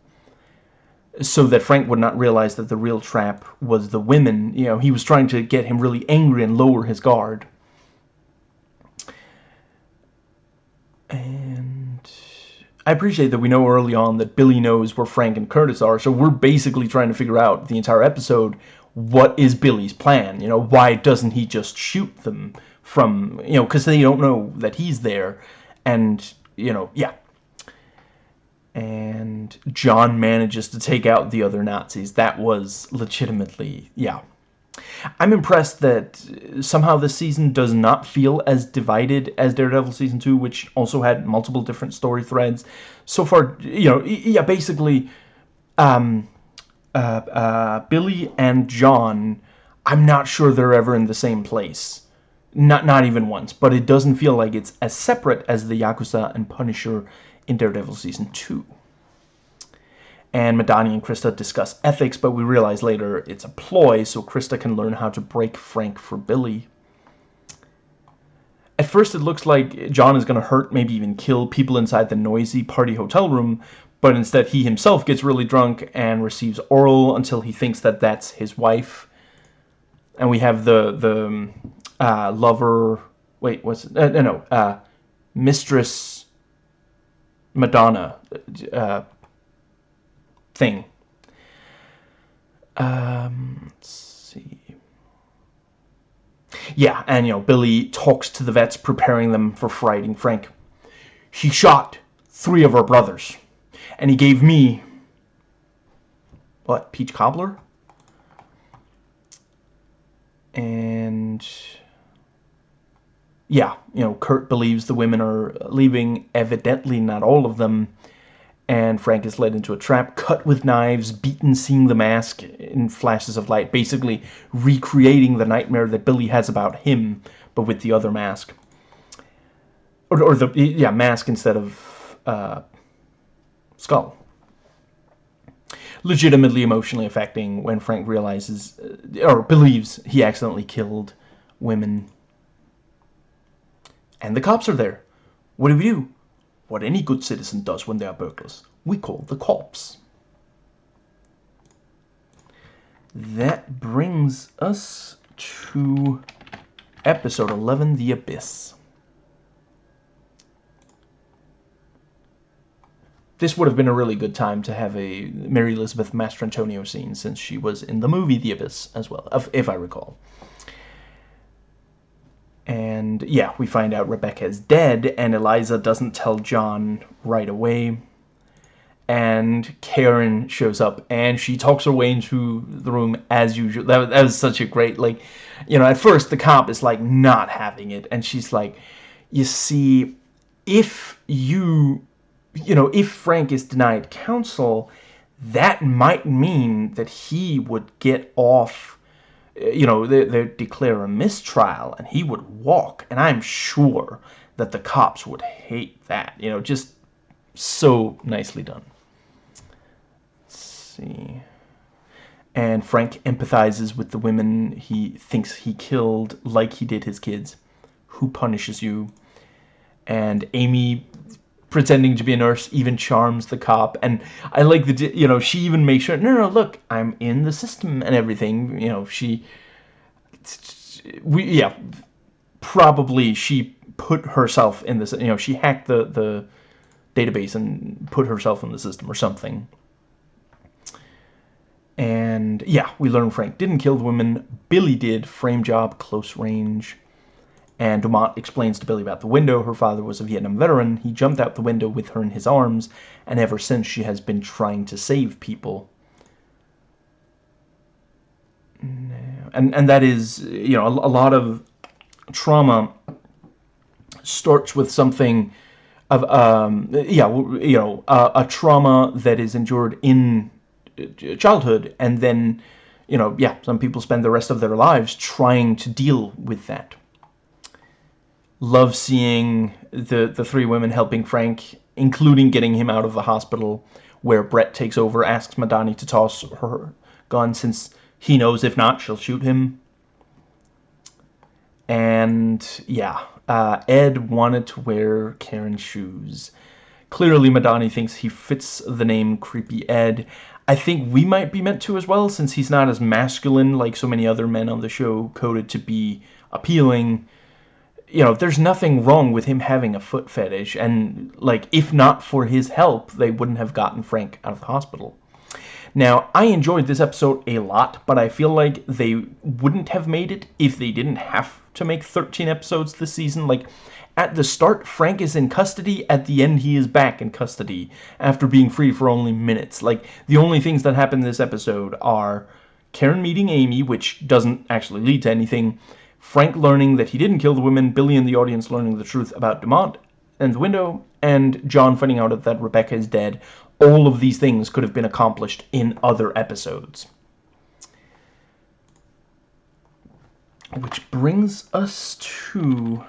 so that Frank would not realize that the real trap was the women. You know, he was trying to get him really angry and lower his guard. And I appreciate that we know early on that Billy knows where Frank and Curtis are, so we're basically trying to figure out the entire episode what is Billy's plan? You know, why doesn't he just shoot them from, you know, because they don't know that he's there. And, you know, yeah, and John manages to take out the other Nazis. That was legitimately, yeah. I'm impressed that somehow this season does not feel as divided as Daredevil Season 2, which also had multiple different story threads. So far, you know, yeah, basically, um, uh, uh, Billy and John, I'm not sure they're ever in the same place. Not, not even once, but it doesn't feel like it's as separate as the Yakuza and Punisher in Daredevil Season 2. And Madani and Krista discuss ethics, but we realize later it's a ploy so Krista can learn how to break Frank for Billy. At first it looks like John is going to hurt, maybe even kill people inside the noisy party hotel room, but instead he himself gets really drunk and receives oral until he thinks that that's his wife. And we have the the uh, lover, wait, what's it? Uh, no, no, uh, mistress Madonna uh, thing. Um, let's see. Yeah, and you know, Billy talks to the vets, preparing them for fighting Frank. He shot three of our brothers, and he gave me what peach cobbler, and yeah, you know, Kurt believes the women are leaving, evidently not all of them, and Frank is led into a trap, cut with knives, beaten, seeing the mask in flashes of light, basically recreating the nightmare that Billy has about him, but with the other mask. Or, or the, yeah, mask instead of uh, skull. Legitimately emotionally affecting when Frank realizes, uh, or believes he accidentally killed women and the cops are there. What do we do? What any good citizen does when they are burglars. We call the cops. That brings us to episode 11, The Abyss. This would have been a really good time to have a Mary Elizabeth Mastrantonio scene since she was in the movie The Abyss as well, if I recall. And yeah, we find out Rebecca is dead, and Eliza doesn't tell John right away. And Karen shows up, and she talks her way into the room as usual. That, that was such a great, like, you know, at first the cop is like not having it, and she's like, you see, if you, you know, if Frank is denied counsel, that might mean that he would get off you know, they, they declare a mistrial and he would walk. And I'm sure that the cops would hate that. You know, just so nicely done. Let's see. And Frank empathizes with the women he thinks he killed like he did his kids. Who punishes you? And Amy pretending to be a nurse even charms the cop. And i like the you know she even makes sure no no look i'm in the system and everything you know she we yeah probably she put herself in this you know she hacked the the database and put herself in the system or something. And yeah we learn frank didn't kill the women billy did. Frame job close range and Dumont explains to Billy about the window. Her father was a Vietnam veteran. He jumped out the window with her in his arms, and ever since she has been trying to save people. And, and that is, you know, a, a lot of trauma starts with something of, um, yeah, you know, a, a trauma that is endured in uh, childhood, and then, you know, yeah, some people spend the rest of their lives trying to deal with that love seeing the the three women helping Frank, including getting him out of the hospital, where Brett takes over, asks Madani to toss her gun since he knows if not, she'll shoot him. And yeah, uh, Ed wanted to wear Karen's shoes. Clearly, Madani thinks he fits the name Creepy Ed. I think we might be meant to as well, since he's not as masculine like so many other men on the show, coded to be appealing. You know, there's nothing wrong with him having a foot fetish, and, like, if not for his help, they wouldn't have gotten Frank out of the hospital. Now, I enjoyed this episode a lot, but I feel like they wouldn't have made it if they didn't have to make 13 episodes this season. Like, at the start, Frank is in custody. At the end, he is back in custody after being free for only minutes. Like, the only things that happen in this episode are Karen meeting Amy, which doesn't actually lead to anything, Frank learning that he didn't kill the women, Billy and the audience learning the truth about Dumont and the window, and John finding out that Rebecca is dead. All of these things could have been accomplished in other episodes. Which brings us to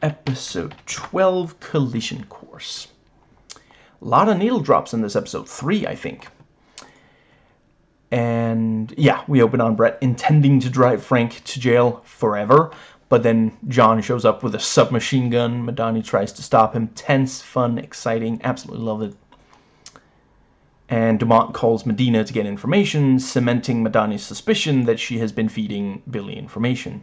episode 12, Collision Course. A lot of needle drops in this episode. Three, I think. And yeah, we open on Brett intending to drive Frank to jail forever. But then John shows up with a submachine gun. Madani tries to stop him. Tense, fun, exciting. Absolutely love it. And Dumont calls Madani to get information, cementing Madani's suspicion that she has been feeding Billy information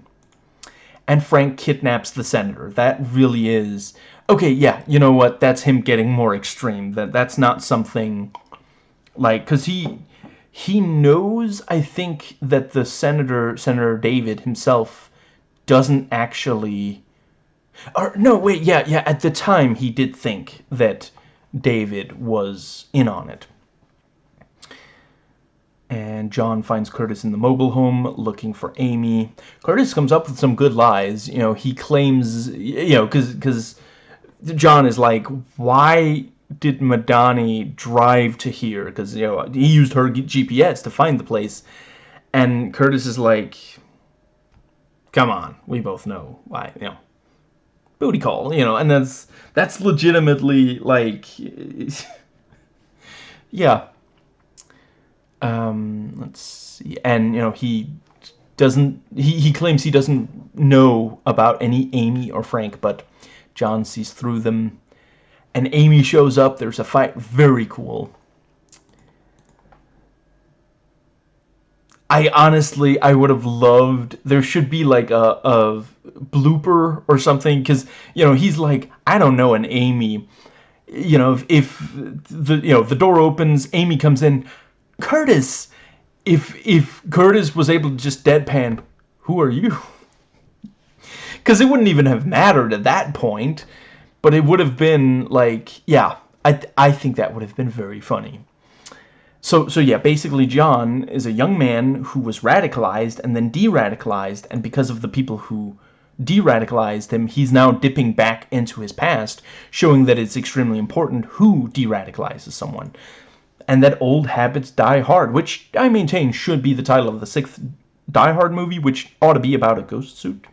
and Frank kidnaps the senator. That really is... Okay, yeah, you know what? That's him getting more extreme. That That's not something... Like, because he... He knows, I think, that the senator, Senator David himself, doesn't actually... Or, no, wait, yeah, yeah, at the time he did think that David was in on it and John finds Curtis in the mobile home looking for Amy. Curtis comes up with some good lies. You know, he claims, you know, because because John is like, why did Madani drive to here? Because, you know, he used her GPS to find the place. And Curtis is like, come on, we both know why, you know. Booty call, you know, and that's that's legitimately like yeah, um, let's see, and you know he doesn't. He he claims he doesn't know about any Amy or Frank, but John sees through them, and Amy shows up. There's a fight. Very cool. I honestly, I would have loved, there should be like a, a blooper or something, because, you know, he's like, I don't know an Amy. You know, if, if the, you know, the door opens, Amy comes in, Curtis! If, if Curtis was able to just deadpan, who are you? Because it wouldn't even have mattered at that point. But it would have been like, yeah, I, th I think that would have been very funny. So, so yeah, basically John is a young man who was radicalized and then de-radicalized, and because of the people who de-radicalized him, he's now dipping back into his past, showing that it's extremely important who de-radicalizes someone and that old habits die hard, which I maintain should be the title of the sixth Die Hard movie, which ought to be about a ghost suit.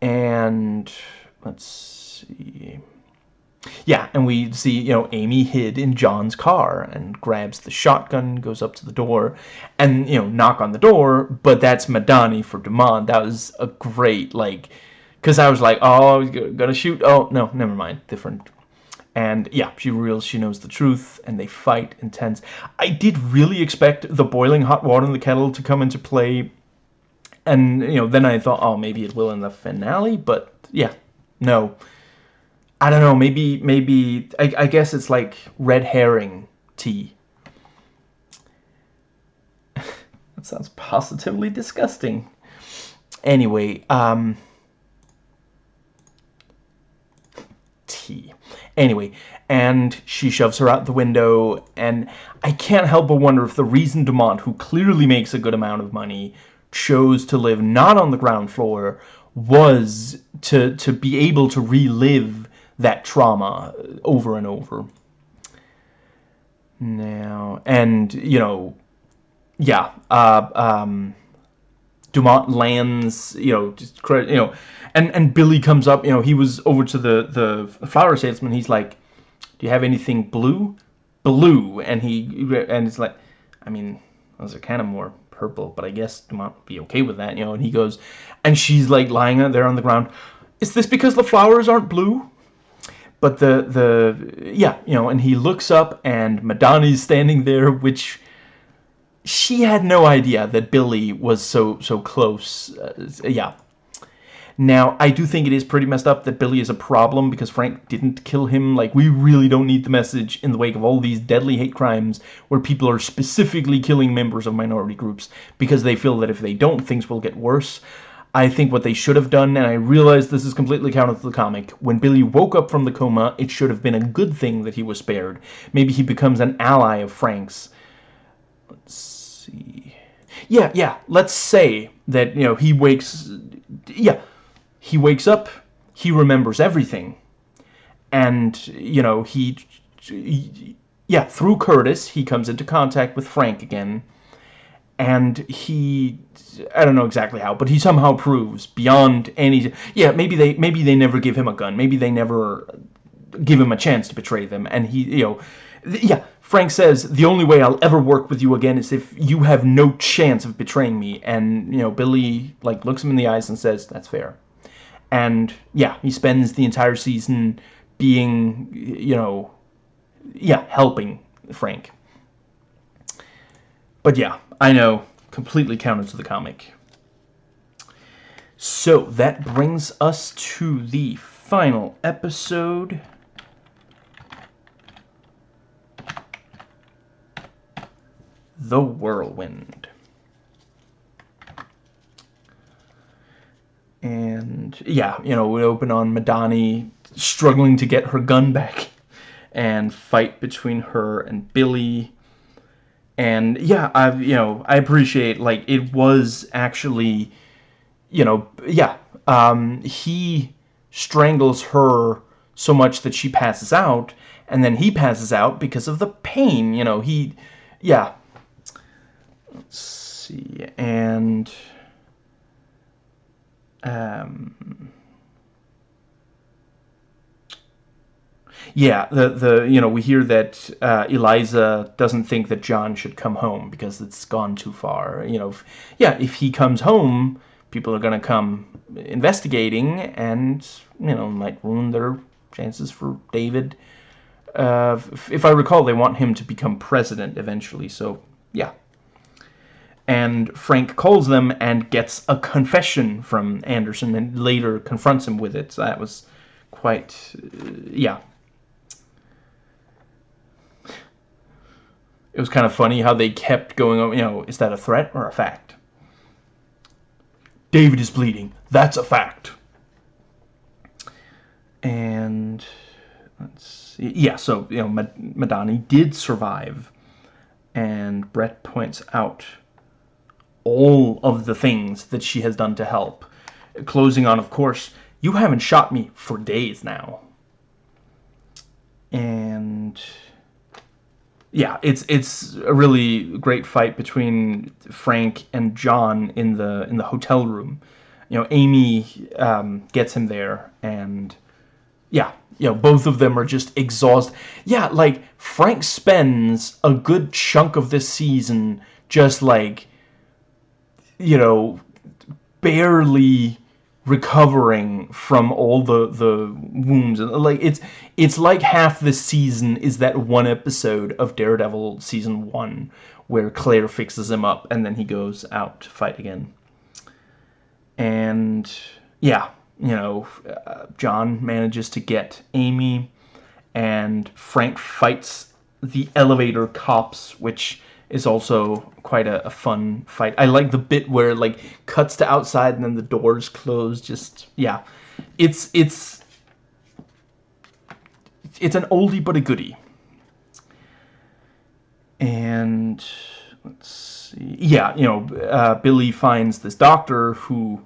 And let's see. Yeah, and we see, you know, Amy hid in John's car and grabs the shotgun, goes up to the door, and, you know, knock on the door, but that's Madani for Dumont. That was a great, like, because I was like, oh, gonna shoot. Oh, no, never mind. Different and yeah, she reveals she knows the truth, and they fight intense. I did really expect the boiling hot water in the kettle to come into play, and you know, then I thought, oh, maybe it will in the finale, but yeah, no. I don't know, maybe, maybe, I, I guess it's like red herring tea. that sounds positively disgusting. Anyway, um... Tea. Anyway, and she shoves her out the window, and I can't help but wonder if the reason Dumont, who clearly makes a good amount of money, chose to live not on the ground floor was to, to be able to relive that trauma over and over. Now, and, you know, yeah, uh, um, Dumont lands, you know, just you know, and and Billy comes up, you know, he was over to the the flower salesman. He's like, "Do you have anything blue?" Blue, and he and it's like, I mean, those are kind of more purple, but I guess Dumont would be okay with that, you know. And he goes, and she's like lying there on the ground. Is this because the flowers aren't blue? But the the yeah you know and he looks up and Madani's standing there which she had no idea that Billy was so so close uh, yeah now, I do think it is pretty messed up that Billy is a problem because Frank didn't kill him. Like, we really don't need the message in the wake of all these deadly hate crimes where people are specifically killing members of minority groups because they feel that if they don't, things will get worse. I think what they should have done, and I realize this is completely counter to the comic, when Billy woke up from the coma, it should have been a good thing that he was spared. Maybe he becomes an ally of Frank's. Let's see. Yeah, yeah, let's say that, you know, he wakes... Yeah, he wakes up, he remembers everything. And, you know, he, yeah, through Curtis, he comes into contact with Frank again. And he, I don't know exactly how, but he somehow proves beyond any, yeah, maybe they, maybe they never give him a gun. Maybe they never give him a chance to betray them. And he, you know, yeah, Frank says, the only way I'll ever work with you again is if you have no chance of betraying me. And, you know, Billy, like, looks him in the eyes and says, that's fair and yeah, he spends the entire season being, you know, yeah, helping Frank. But yeah, I know, completely counter to the comic. So that brings us to the final episode. The Whirlwind. and yeah, you know, we open on Madani struggling to get her gun back and fight between her and Billy. And yeah, I've, you know, I appreciate, like, it was actually, you know, yeah, um, he strangles her so much that she passes out, and then he passes out because of the pain, you know, he, yeah. Let's see, and um, yeah, the the you know we hear that uh, Eliza doesn't think that John should come home because it's gone too far. You know, if, yeah, if he comes home, people are gonna come investigating, and you know might ruin their chances for David. Uh, if, if I recall, they want him to become president eventually. So yeah, and Frank calls them and gets a confession from Anderson and later confronts him with it. So that was quite, uh, yeah. It was kind of funny how they kept going, on, you know, is that a threat or a fact? David is bleeding. That's a fact. And let's see. Yeah, so, you know, Madani did survive. And Brett points out all of the things that she has done to help. Closing on, of course, you haven't shot me for days now. And yeah, it's it's a really great fight between Frank and John in the in the hotel room. You know, Amy um, gets him there, and yeah, you know, both of them are just exhausted. Yeah, like Frank spends a good chunk of this season just like you know, barely recovering from all the the wounds. And like it's it's like half the season is that one episode of Daredevil season 1 where Claire fixes him up and then he goes out to fight again. And yeah you know uh, John manages to get Amy and Frank fights the elevator cops which is also quite a, a, fun fight. I like the bit where it, like cuts to outside and then the doors close. Just yeah, it's it's it's an oldie but a goodie. And let's see, yeah, you know, uh, Billy finds this doctor who,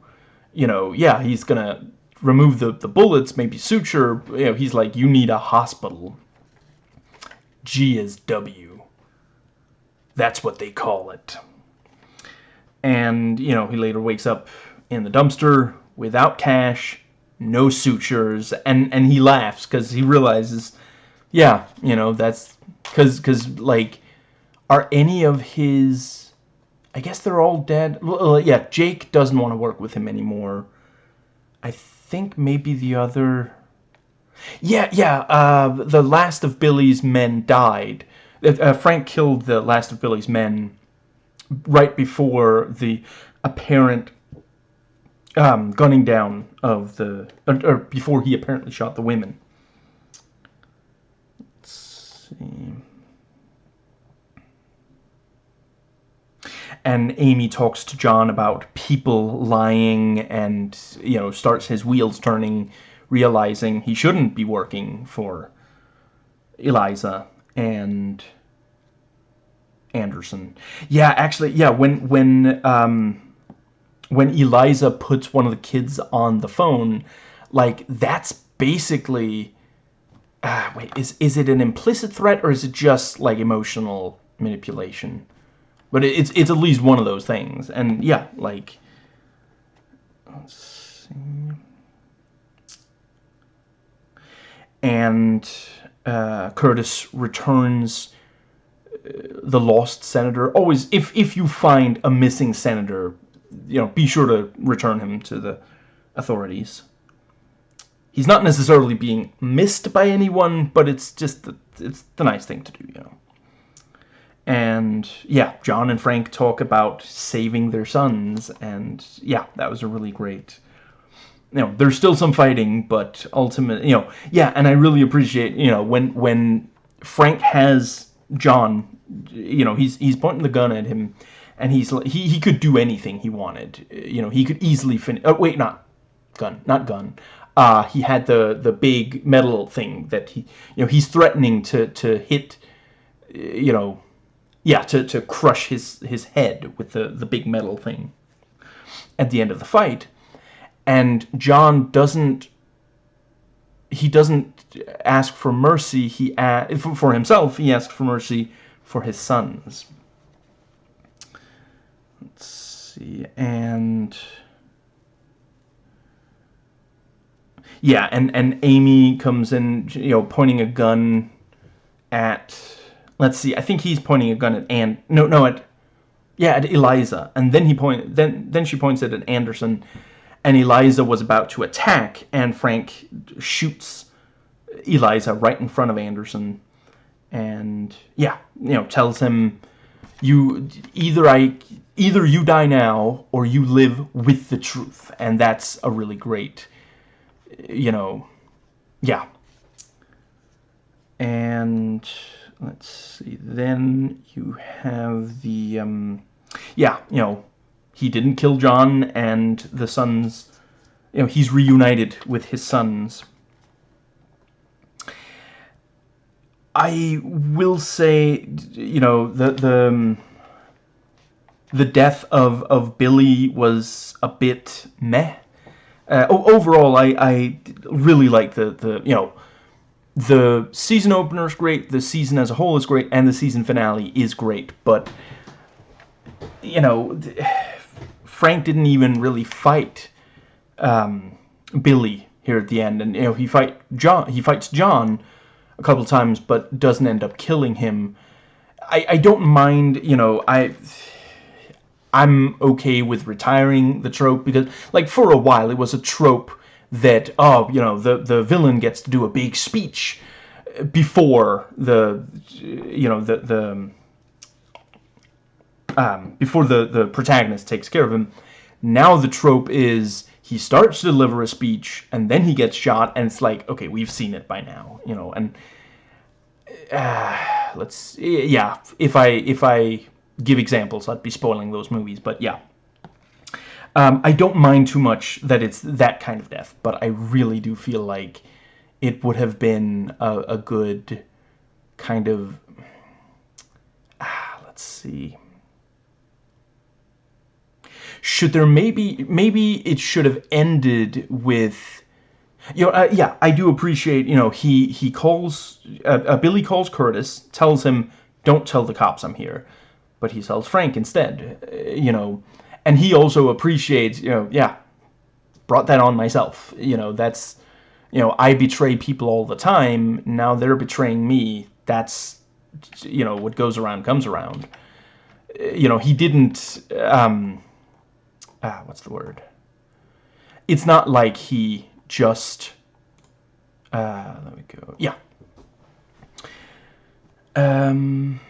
you know, yeah, he's gonna remove the the bullets, maybe suture. You know, he's like, you need a hospital. GSW. That's what they call it. And, you know, he later wakes up in the dumpster without cash, no sutures, and, and he laughs because he realizes, yeah, you know, that's because, because like, are any of his, I guess they're all dead. Well, yeah, Jake doesn't want to work with him anymore. I think maybe the other, Yeah, yeah. Uh, the last of Billy's men died. Uh, Frank killed the last of Billy's men right before the apparent um, gunning down of the, or, or, before he apparently shot the women. Let's see. And Amy talks to John about people lying and, you know, starts his wheels turning, realizing he shouldn't be working for Eliza and Anderson. Yeah, actually, yeah, when, when, um, when Eliza puts one of the kids on the phone, like that's basically uh, wait, is is it an implicit threat or is it just like emotional manipulation? But it, it's it's at least one of those things, and yeah, like let's see, and uh, Curtis returns uh, the lost senator. Always, if if you find a missing senator, you know, be sure to return him to the authorities. He's not necessarily being missed by anyone, but it's just the, it's the nice thing to do, you know. And yeah, John and Frank talk about saving their sons, and yeah, that was a really great. You know, there's still some fighting, but ultimately, you know, yeah, and I really appreciate, you know, when when Frank has John, you know, he's he's pointing the gun at him, and he's he he could do anything he wanted. You know, he could easily finish. Oh wait, not gun, not gun. Uh, he had the the big metal thing that he you know he's threatening to to hit. You know, yeah, to to crush his his head with the the big metal thing. At the end of the fight, and John doesn't. He doesn't ask for mercy. He for himself. He asks for mercy for his sons let's see, and yeah, and and Amy comes in, you know, pointing a gun at. Let's see. I think he's pointing a gun at and no, no, at yeah, at Eliza, and then he point then then she points it at Anderson, and Eliza was about to attack, and Frank shoots Eliza right in front of Anderson, and yeah, you know, tells him you either I either you die now or you live with the truth. And that's a really great you know yeah. And let's see then you have the um yeah you know he didn't kill John and the sons you know he's reunited with his sons I will say, you know, the the um, the death of of Billy was a bit meh. Uh, overall, I I really like the the you know the season opener is great, the season as a whole is great, and the season finale is great. But you know, Frank didn't even really fight um, Billy here at the end, and you know he fight John. He fights John a couple times, but doesn't end up killing him. I, I don't mind, you know, I... I'm okay with retiring the trope because, like, for a while it was a trope that, oh, you know, the, the villain gets to do a big speech before the, you know, the, the, um, before the, the protagonist takes care of him. Now the trope is he starts to deliver a speech and then he gets shot and it's like okay we've seen it by now you know and uh, let's yeah if I if I give examples I'd be spoiling those movies but yeah um, I don't mind too much that it's that kind of death but I really do feel like it would have been a, a good kind of ah, let's see should there maybe maybe it should have ended with you know uh, yeah I do appreciate you know he he calls uh, uh, Billy calls Curtis tells him don't tell the cops I'm here but he tells Frank instead uh, you know and he also appreciates you know yeah brought that on myself you know that's you know I betray people all the time now they're betraying me that's you know what goes around comes around. You know he didn't um ah, what's the word? It's not like he just Uh, let me go. Yeah. Um.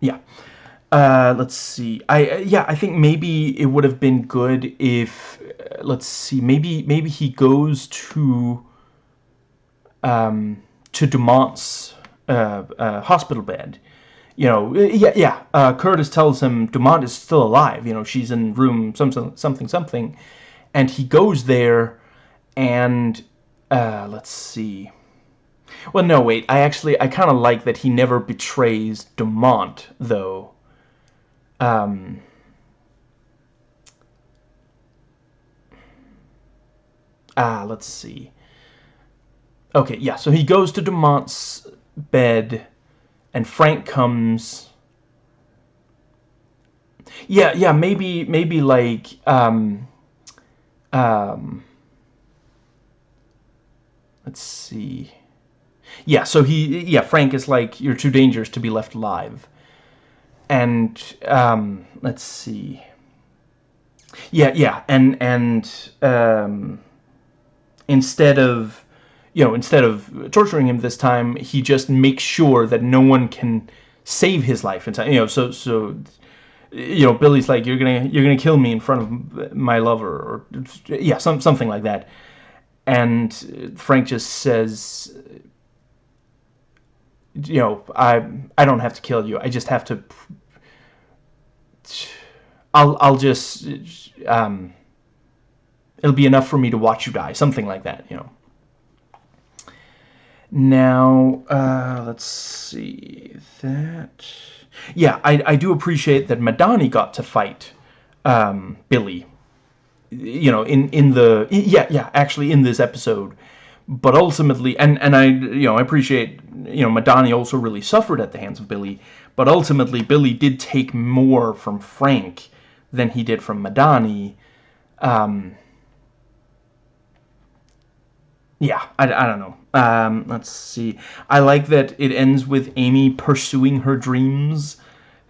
Yeah. Uh, let's see. I uh, yeah. I think maybe it would have been good if uh, let's see. Maybe maybe he goes to um to Dumont's uh, uh, hospital bed. You know, yeah, yeah. Uh, Curtis tells him Dumont is still alive. You know, she's in room something, something, something, and he goes there, and uh, let's see. Well, no, wait. I actually, I kind of like that he never betrays Dumont, though. Um. Ah, let's see. Okay, yeah, so he goes to Dumont's bed, and Frank comes... Yeah, yeah, maybe, maybe like, um, um, let's see. Yeah, so he, yeah, Frank is like, you're too dangerous to be left alive. And, um, let's see. Yeah, yeah, and, and, um, instead of you know, instead of torturing him this time, he just makes sure that no one can save his life time. You know, so so you know, Billy's like, you're gonna you're gonna kill me in front of my lover, or yeah, some something like that. And Frank just says, you know, I I don't have to kill you. I just have to. I'll I'll just um. It'll be enough for me to watch you die, something like that, you know. Now, uh, let's see that. Yeah, I, I do appreciate that Madani got to fight um, Billy. You know, in in the yeah yeah actually in this episode, but ultimately and and I you know I appreciate you know Madani also really suffered at the hands of Billy, but ultimately Billy did take more from Frank than he did from Madani. Um, yeah, I, I don't know. Um, let's see. I like that it ends with Amy pursuing her dreams.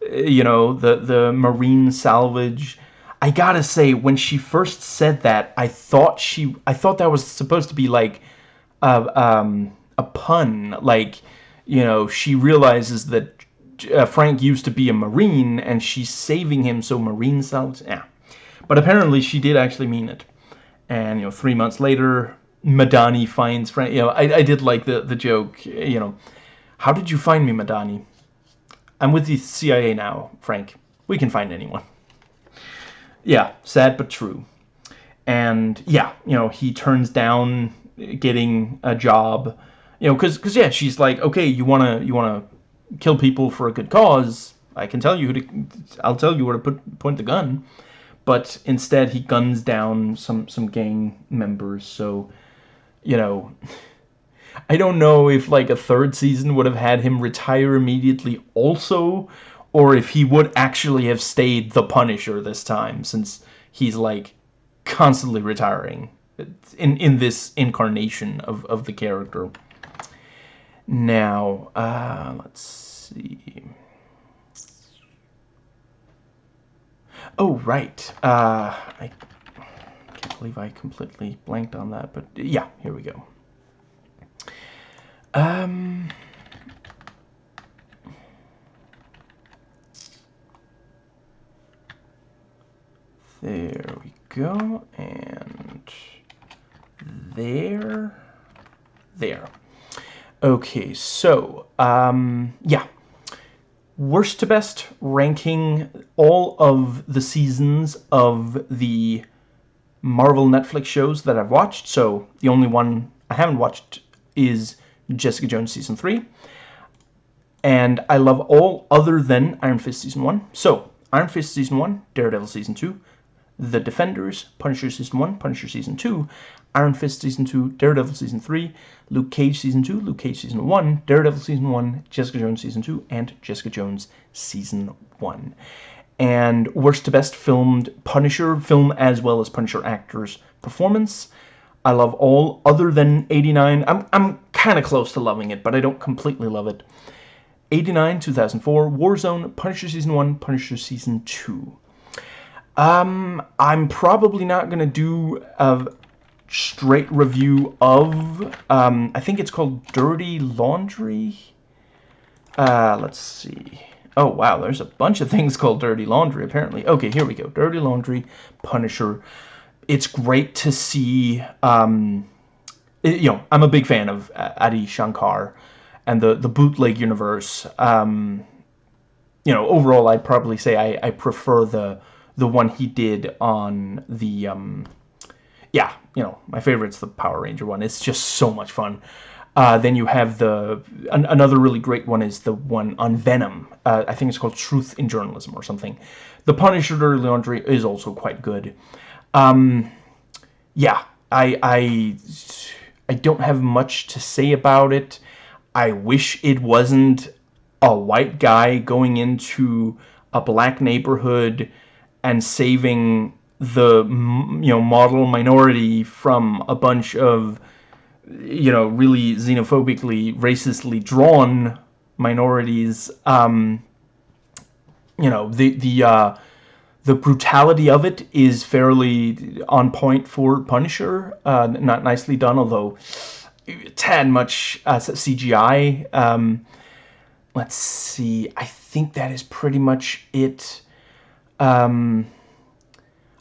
Uh, you know, the, the marine salvage. I gotta say, when she first said that, I thought she, I thought that was supposed to be like a, um, a pun. Like, you know, she realizes that uh, Frank used to be a marine and she's saving him, so marine salvage. Yeah, but apparently she did actually mean it. And you know, three months later, Madani finds Frank. You know, I, I did like the, the joke, you know. How did you find me, Madani? I'm with the CIA now, Frank. We can find anyone. Yeah, sad but true. And, yeah, you know, he turns down getting a job. You know, because, cause, yeah, she's like, okay, you want to you wanna kill people for a good cause. I can tell you who to... I'll tell you where to put, point the gun. But instead, he guns down some, some gang members, so you know, I don't know if like a third season would have had him retire immediately also, or if he would actually have stayed the Punisher this time, since he's like constantly retiring in in this incarnation of of the character. Now, uh, let's see. Oh right, uh, I believe I completely blanked on that, but yeah, here we go. Um, there we go, and there, there. Okay, so, um, yeah. Worst to best ranking all of the seasons of the Marvel Netflix shows that I've watched. So the only one I haven't watched is Jessica Jones Season 3. And I love all other than Iron Fist Season 1. So, Iron Fist Season 1, Daredevil Season 2, The Defenders, Punisher Season 1, Punisher Season 2, Iron Fist Season 2, Daredevil Season 3, Luke Cage Season 2, Luke Cage Season 1, Daredevil Season 1, Jessica Jones Season 2, and Jessica Jones Season 1 and worst to best filmed Punisher film as well as Punisher actors performance. I love all other than 89. I'm, I'm kind of close to loving it, but I don't completely love it. 89, 2004, Warzone, Punisher Season 1, Punisher Season 2. Um, I'm probably not going to do a, straight review of, um, I think it's called Dirty Laundry. Uh, let's see. Oh, wow, there's a bunch of things called Dirty Laundry, apparently. Okay, here we go. Dirty Laundry, Punisher. It's great to see, um, it, you know, I'm a big fan of Adi Shankar and the, the bootleg universe. Um, you know, overall, I'd probably say I, I prefer the the one he did on the, um, yeah, you know, my favorite's the Power Ranger one. It's just so much fun. Uh, then you have the an, another really great one is the one on Venom. Uh, I think it's called Truth in Journalism or something. The Punisher Dirty Laundry is also quite good. Um, yeah, I I I don't have much to say about it. I wish it wasn't a white guy going into a black neighborhood and saving the you know model minority from a bunch of you know really xenophobically racistly drawn minorities um you know the the uh the brutality of it is fairly on point for Punisher uh not nicely done although tad much uh, CGI um let's see. I think that is pretty much it. Um,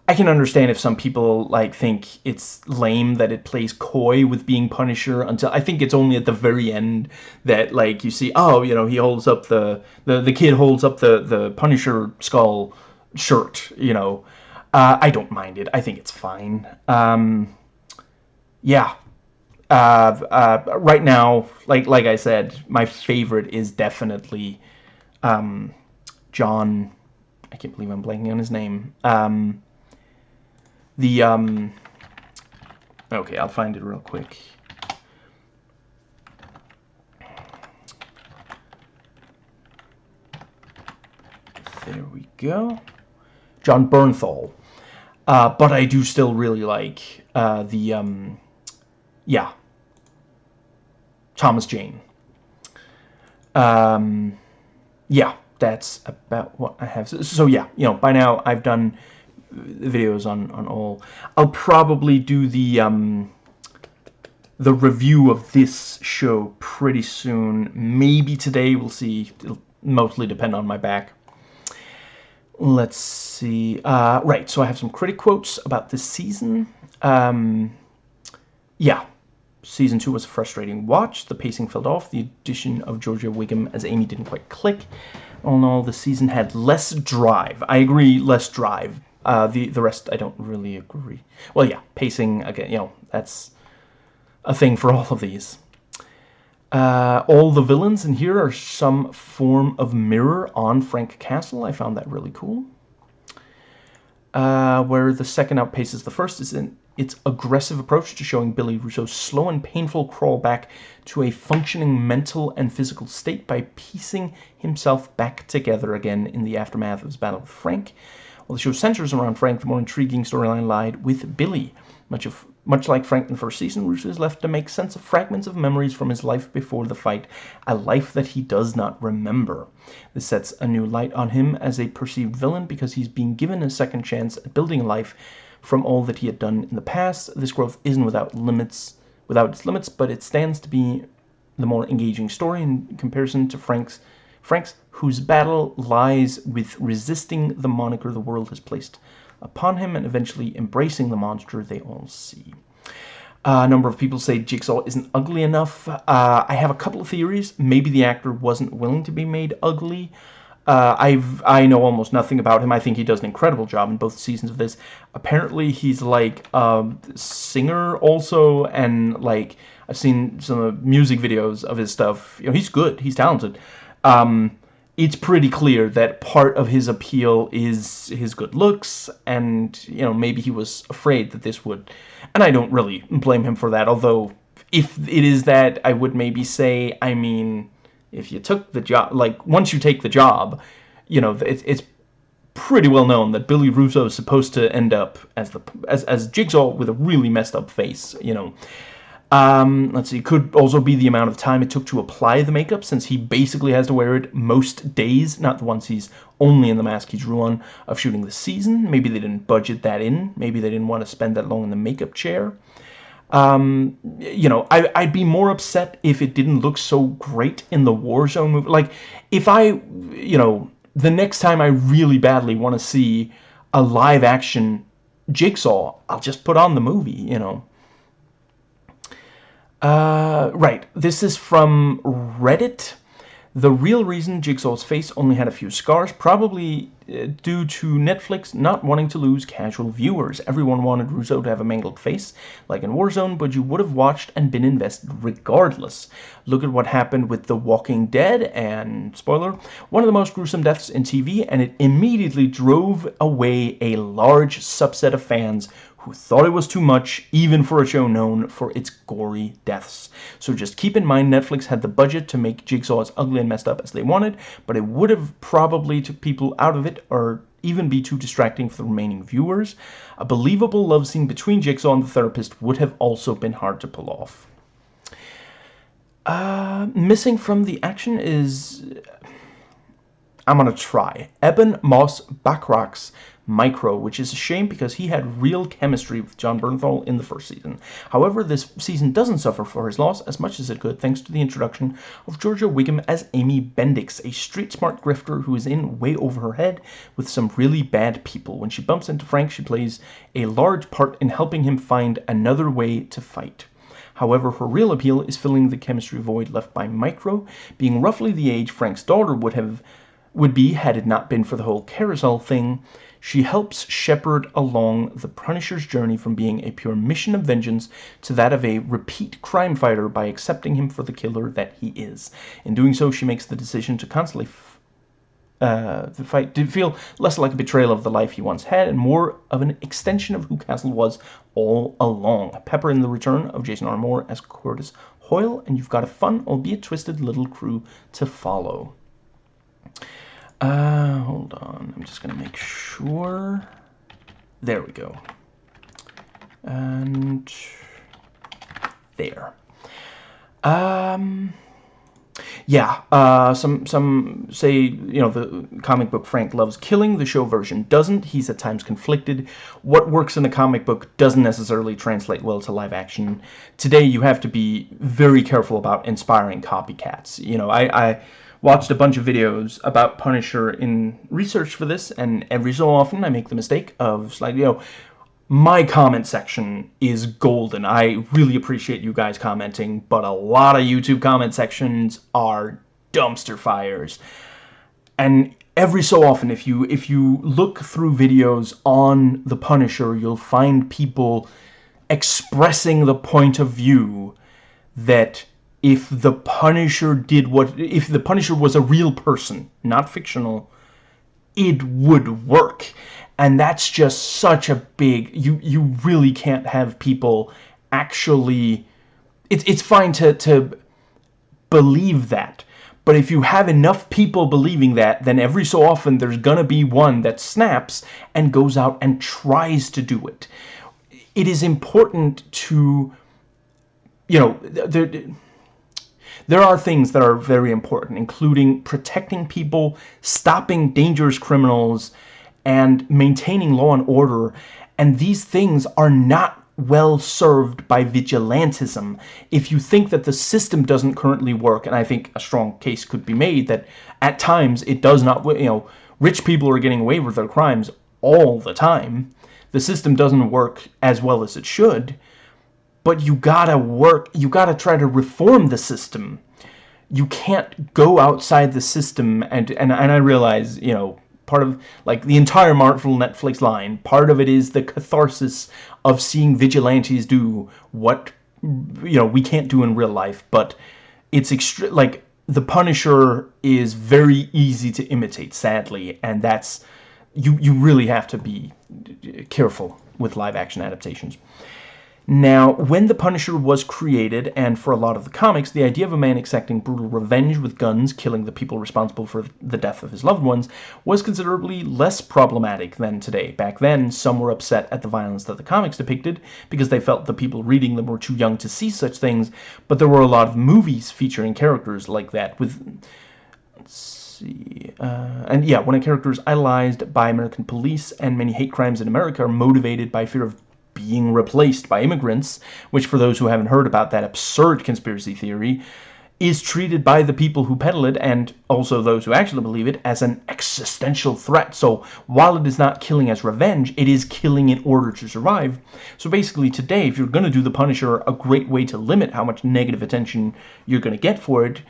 I can understand if some people like think it's lame that it plays coy with being Punisher until I think it's only at the very end that like you see oh you know he holds up the the the kid holds up the the Punisher skull shirt you know uh, I don't mind it I think it's fine um, yeah uh, uh, right now, like like I said, my favorite is definitely um, John. I can't believe I'm blanking on his name. Um, the um, okay, I'll find it real quick. There we go. Jon Bernthal. Uh, but I do still really like uh, the um, yeah. Thomas Jane. Um, yeah, that's about what I have. So, so, yeah, you know, by now I've done videos on, on all. I'll probably do the, um, the review of this show pretty soon. Maybe today, we'll see. It'll mostly depend on my back. Let's see. Uh, right, so I have some critic quotes about this season. Um, yeah, Season 2 was a frustrating watch. The pacing fell off. The addition of Georgia Whigham as Amy didn't quite click. All in all, the season had less drive. I agree, less drive. Uh, the, the rest, I don't really agree. Well, yeah, pacing, again, you know, that's a thing for all of these. Uh, all the villains in here are some form of mirror on Frank Castle. I found that really cool. Uh, where the second outpaces the first is in its aggressive approach to showing Billy Russo's slow and painful crawl back to a functioning mental and physical state by piecing himself back together again in the aftermath of his battle with Frank. While the show centers around Frank, the more intriguing storyline lied with Billy. Much of much like Frank in the first season, Russo is left to make sense of fragments of memories from his life before the fight, a life that he does not remember. This sets a new light on him as a perceived villain because he's being given a second chance at building a life from all that he had done in the past. This growth isn't without limits, without its limits, but it stands to be the more engaging story in comparison to Frank's, Frank's whose battle lies with resisting the moniker the world has placed upon him and eventually embracing the monster they all see. Uh, a number of people say Jigsaw isn't ugly enough. Uh, I have a couple of theories. Maybe the actor wasn't willing to be made ugly. Uh, I've I know almost nothing about him. I think he does an incredible job in both seasons of this. Apparently, he's like a singer also, and like I've seen some music videos of his stuff. You know, he's good. He's talented. Um, it's pretty clear that part of his appeal is his good looks, and you know maybe he was afraid that this would, and I don't really blame him for that. Although if it is that, I would maybe say, I mean if you took the job, like, once you take the job, you know, it's, it's pretty well known that Billy Russo is supposed to end up as the as, as Jigsaw with a really messed up face, you know. Um, let's see, could also be the amount of time it took to apply the makeup, since he basically has to wear it most days, not the ones he's only in the mask he drew on of shooting the season. Maybe they didn't budget that in. Maybe they didn't want to spend that long in the makeup chair. Um, you know, I, I'd be more upset if it didn't look so great in the Warzone movie. Like, if I, you know, the next time I really badly want to see a live action Jigsaw, I'll just put on the movie, you know. Uh, right, this is from Reddit. The real reason Jigsaw's face only had a few scars, probably uh, due to Netflix not wanting to lose casual viewers. Everyone wanted Russo to have a mangled face, like in Warzone, but you would have watched and been invested regardless. Look at what happened with The Walking Dead, and, spoiler, one of the most gruesome deaths in TV, and it immediately drove away a large subset of fans who thought it was too much, even for a show known for its gory deaths. So just keep in mind Netflix had the budget to make Jigsaw as ugly and messed up as they wanted, but it would have probably took people out of it or even be too distracting for the remaining viewers. A believable love scene between Jigsaw and the therapist would have also been hard to pull off. Uh, missing from the action is... I'm gonna try. Ebon Moss-Bachrach's Micro, which is a shame because he had real chemistry with Jon Bernthal in the first season. However, this season doesn't suffer for his loss as much as it could thanks to the introduction of Georgia Whigham as Amy Bendix, a street-smart grifter who is in way over her head with some really bad people. When she bumps into Frank, she plays a large part in helping him find another way to fight. However, her real appeal is filling the chemistry void left by Micro, being roughly the age Frank's daughter would have would be had it not been for the whole carousel thing. She helps shepherd along the Punisher's journey from being a pure mission of vengeance to that of a repeat crime fighter by accepting him for the killer that he is. In doing so, she makes the decision to constantly uh, fight did feel less like a betrayal of the life he once had and more of an extension of who Castle was all along. Pepper in the return of Jason R. Moore as Curtis Hoyle, and you've got a fun, albeit twisted, little crew to follow. Uh, hold on. I'm just going to make sure. There we go. And there. Um, yeah, uh, some some say you know the comic book Frank loves killing. The show version doesn't. He's at times conflicted. What works in the comic book doesn't necessarily translate well to live action. Today, you have to be very careful about inspiring copycats. You know, I. I watched a bunch of videos about Punisher in research for this, and every so often I make the mistake of, like, you know, my comment section is golden. I really appreciate you guys commenting, but a lot of YouTube comment sections are dumpster fires. And every so often, if you if you look through videos on the Punisher, you'll find people expressing the point of view that if the Punisher did what if the Punisher was a real person, not fictional, it would work. And that's just such a big you you really can't have people actually it's it's fine to to believe that. But if you have enough people believing that, then every so often there's gonna be one that snaps and goes out and tries to do it. It is important to you know, there there are things that are very important, including protecting people, stopping dangerous criminals, and maintaining law and order. And these things are not well served by vigilantism. If you think that the system doesn't currently work, and I think a strong case could be made that at times it does not, you know, rich people are getting away with their crimes all the time. The system doesn't work as well as it should but you gotta work, you gotta try to reform the system. You can't go outside the system, and, and, and I realize, you know, part of, like, the entire Marvel Netflix line, part of it is the catharsis of seeing vigilantes do what, you know, we can't do in real life, but it's extreme, like, the Punisher is very easy to imitate, sadly, and that's, you, you really have to be careful with live-action adaptations. Now, when the Punisher was created, and for a lot of the comics, the idea of a man exacting brutal revenge with guns, killing the people responsible for the death of his loved ones, was considerably less problematic than today. Back then, some were upset at the violence that the comics depicted, because they felt the people reading them were too young to see such things, but there were a lot of movies featuring characters like that, with... Let's see... Uh, and yeah, when a character is idolized by American police, and many hate crimes in America are motivated by fear of being replaced by immigrants, which for those who haven't heard about that absurd conspiracy theory, is treated by the people who peddle it and also those who actually believe it as an existential threat. So while it is not killing as revenge, it is killing in order to survive. So basically today, if you're going to do the Punisher, a great way to limit how much negative attention you're going to get for it,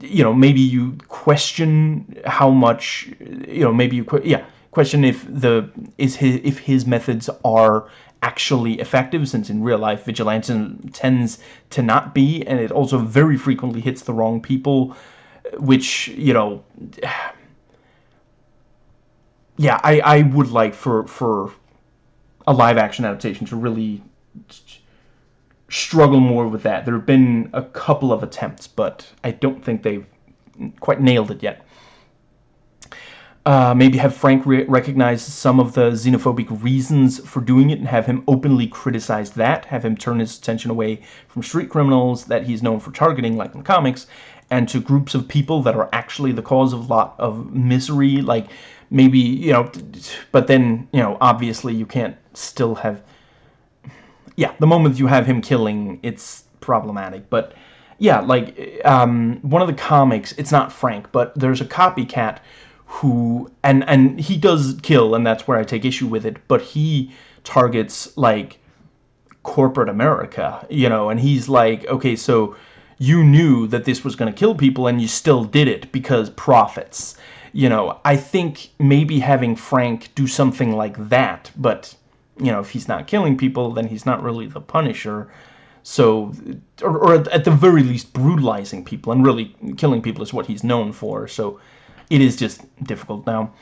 you know, maybe you question how much, you know, maybe you, yeah, question if the, is his, if his methods are actually effective since in real life vigilantism tends to not be and it also very frequently hits the wrong people which you know yeah I, I would like for for a live action adaptation to really struggle more with that. There have been a couple of attempts but I don't think they've quite nailed it yet uh, maybe have Frank re recognize some of the xenophobic reasons for doing it and have him openly criticize that, have him turn his attention away from street criminals that he's known for targeting, like in the comics, and to groups of people that are actually the cause of a lot of misery, like maybe, you know, but then, you know, obviously you can't still have, yeah, the moment you have him killing, it's problematic, but yeah, like, um, one of the comics, it's not Frank, but there's a copycat who and and he does kill and that's where I take issue with it but he targets like corporate America you know and he's like okay so you knew that this was going to kill people and you still did it because profits. You know I think maybe having Frank do something like that but you know if he's not killing people then he's not really the Punisher. So or, or at the very least brutalizing people and really killing people is what he's known for. So it is just difficult now.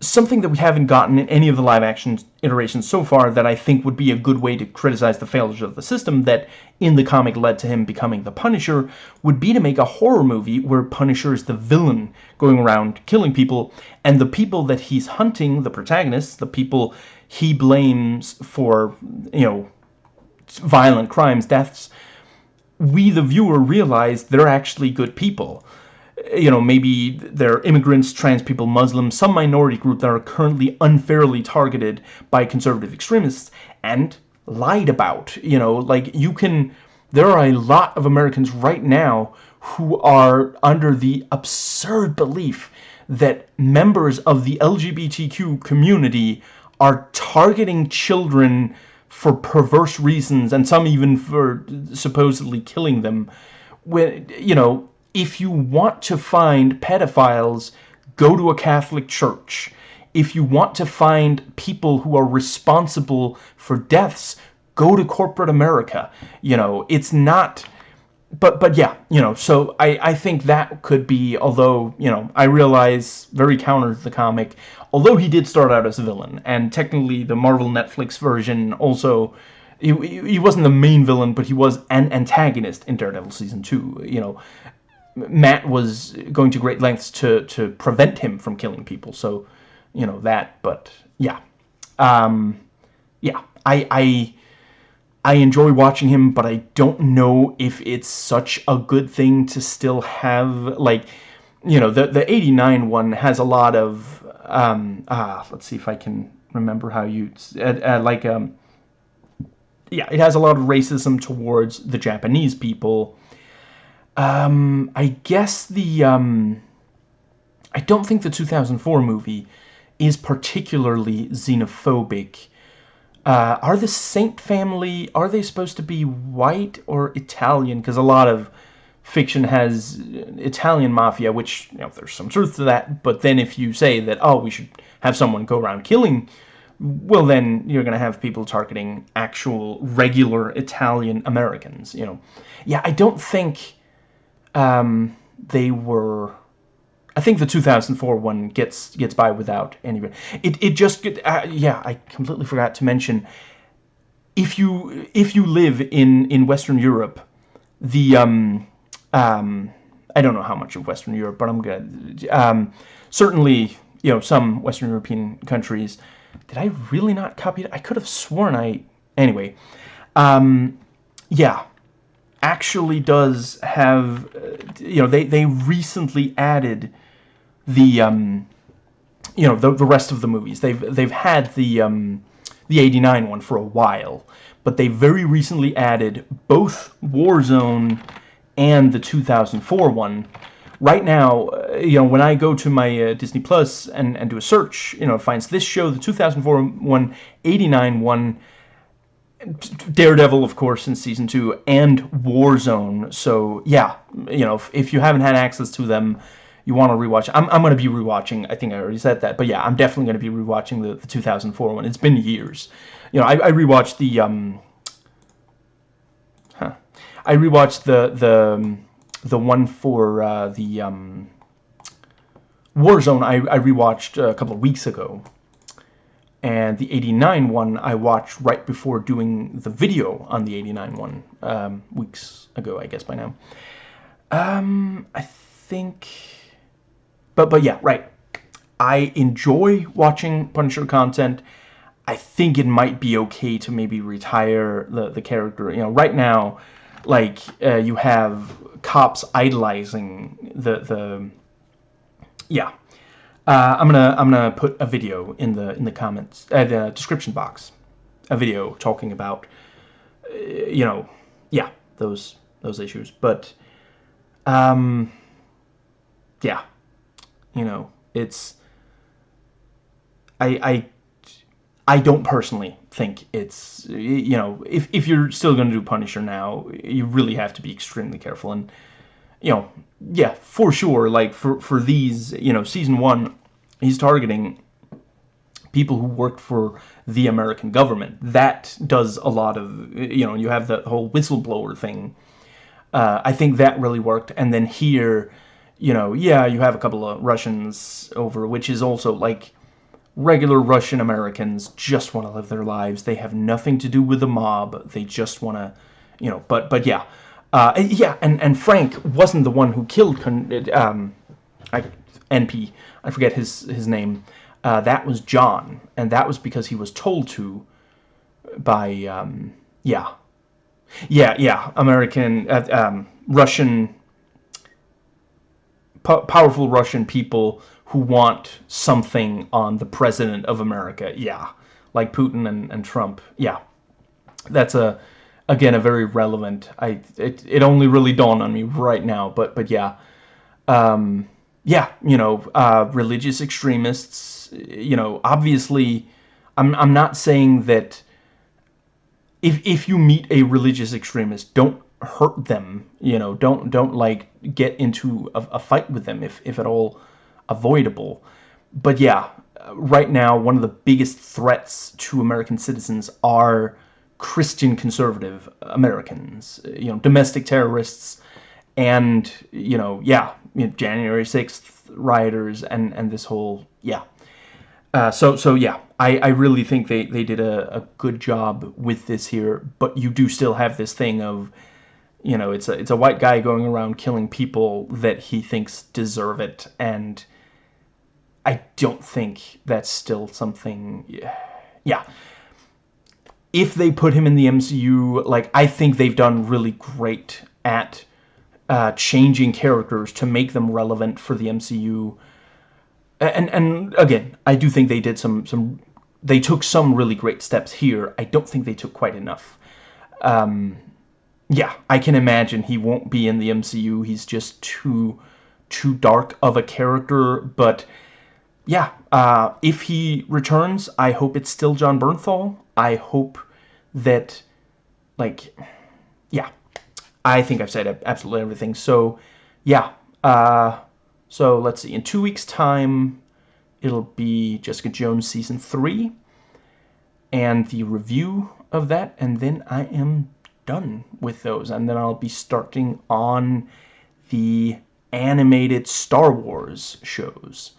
Something that we haven't gotten in any of the live action iterations so far that I think would be a good way to criticize the failures of the system that in the comic led to him becoming the Punisher would be to make a horror movie where Punisher is the villain going around killing people and the people that he's hunting, the protagonists, the people he blames for, you know, violent crimes, deaths, we the viewer realize they're actually good people you know, maybe they're immigrants, trans people, Muslims, some minority group that are currently unfairly targeted by conservative extremists and lied about. You know, like you can, there are a lot of Americans right now who are under the absurd belief that members of the LGBTQ community are targeting children for perverse reasons and some even for supposedly killing them when you know if you want to find pedophiles, go to a Catholic church. If you want to find people who are responsible for deaths, go to corporate America. You know, it's not... But, but yeah, you know, so I, I think that could be, although, you know, I realize very counter to the comic, although he did start out as a villain, and technically the Marvel Netflix version also he, he wasn't the main villain, but he was an antagonist in Daredevil Season 2, you know. Matt was going to great lengths to, to prevent him from killing people. So, you know, that, but yeah. Um, yeah, I, I, I enjoy watching him, but I don't know if it's such a good thing to still have, like, you know, the, the 89 one has a lot of, um, ah, let's see if I can remember how you, uh, uh, like, um, yeah, it has a lot of racism towards the Japanese people, um, I guess the, um, I don't think the 2004 movie is particularly xenophobic. Uh, are the Saint family, are they supposed to be white or Italian? Because a lot of fiction has Italian mafia, which, you know, there's some truth to that, but then if you say that, oh, we should have someone go around killing, well, then you're going to have people targeting actual, regular Italian Americans, you know. Yeah, I don't think um, they were... I think the 2004 one gets gets by without any... It, it just... Uh, yeah, I completely forgot to mention... If you if you live in, in Western Europe, the... Um, um, I don't know how much of Western Europe, but I'm good. Um, certainly, you know, some Western European countries. Did I really not copy it? I could have sworn I... Anyway. Um, yeah actually does have, you know, they, they recently added the, um, you know, the, the rest of the movies. They've, they've had the, um, the 89 one for a while, but they very recently added both Warzone and the 2004 one. Right now, uh, you know, when I go to my uh, Disney Plus and, and do a search, you know, it finds this show, the 2004 one, 89 one, Daredevil, of course, in Season 2, and Warzone. So, yeah, you know, if, if you haven't had access to them, you want to rewatch. I'm, I'm going to be rewatching. I think I already said that, but yeah, I'm definitely going to be rewatching the, the 2004 one. It's been years. You know, I, I rewatched the um, huh, I rewatched the the the one for uh, the um, Warzone. I I rewatched a couple of weeks ago, and the 89 one I watched right before doing the video on the 89 one um, weeks ago, I guess by now. Um, I think but but yeah, right. I enjoy watching Punisher content. I think it might be okay to maybe retire the, the character. You know, right now, like, uh, you have cops idolizing the, the, yeah. Uh, I'm gonna, I'm gonna put a video in the, in the comments, uh, the description box. A video talking about, uh, you know, yeah, those, those issues. But, um, yeah, you know, it's I I I don't personally think it's you know if if you're still to do Punisher now, you really have to be extremely careful and you know yeah for sure like for for these you know season one he's targeting people who worked for the American government that does a lot of you know you have the whole whistleblower thing uh, I think that really worked and then here you know, yeah, you have a couple of Russians over, which is also like regular Russian Americans just want to live their lives. They have nothing to do with the mob. They just want to, you know, but but yeah. Uh, yeah, and, and Frank wasn't the one who killed um, I, NP. I forget his, his name. Uh, that was John, and that was because he was told to by, um, yeah. Yeah, yeah, American, uh, um, Russian powerful Russian people who want something on the president of America. Yeah, like Putin and, and Trump. Yeah, that's a again a very relevant. I it it only really dawned on me right now, but but yeah, um, yeah, you know, uh, religious extremists. You know, obviously, I'm I'm not saying that. If if you meet a religious extremist, don't hurt them you know don't don't like get into a, a, fight with them if, if at all avoidable but yeah right now one of the biggest threats to American citizens are Christian conservative Americans you know domestic terrorists and you know yeah you know, January 6th rioters and and this whole yeah uh, so so yeah I, I really think they, they did a, a good job with this here but you do still have this thing of you know, it's a, it's a white guy going around killing people that he thinks deserve it, and I don't think that's still something... Yeah. If they put him in the MCU, like, I think they've done really great at uh, changing characters to make them relevant for the MCU. And, and again, I do think they did some... some they took some really great steps here. I don't think they took quite enough. Um, yeah, I can imagine he won't be in the MCU. He's just too too dark of a character, but yeah, uh, if he returns, I hope it's still Jon Bernthal. I hope that, like, yeah, I think I've said absolutely everything. So, yeah, uh, so let's see. In two weeks' time, it'll be Jessica Jones Season 3 and the review of that, and then I am done with those. And then I'll be starting on the animated Star Wars shows.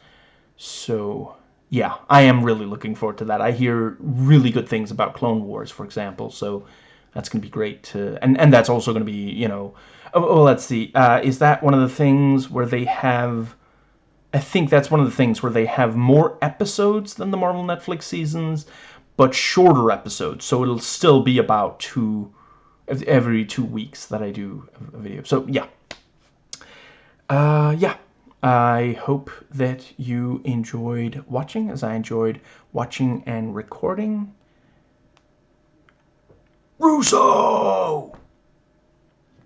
So, yeah, I am really looking forward to that. I hear really good things about Clone Wars, for example, so that's going to be great to... And, and that's also going to be, you know... Oh, oh let's see. Uh, is that one of the things where they have... I think that's one of the things where they have more episodes than the Marvel Netflix seasons, but shorter episodes. So it'll still be about two every two weeks that I do a video. So yeah, uh, yeah. I hope that you enjoyed watching as I enjoyed watching and recording. Russo!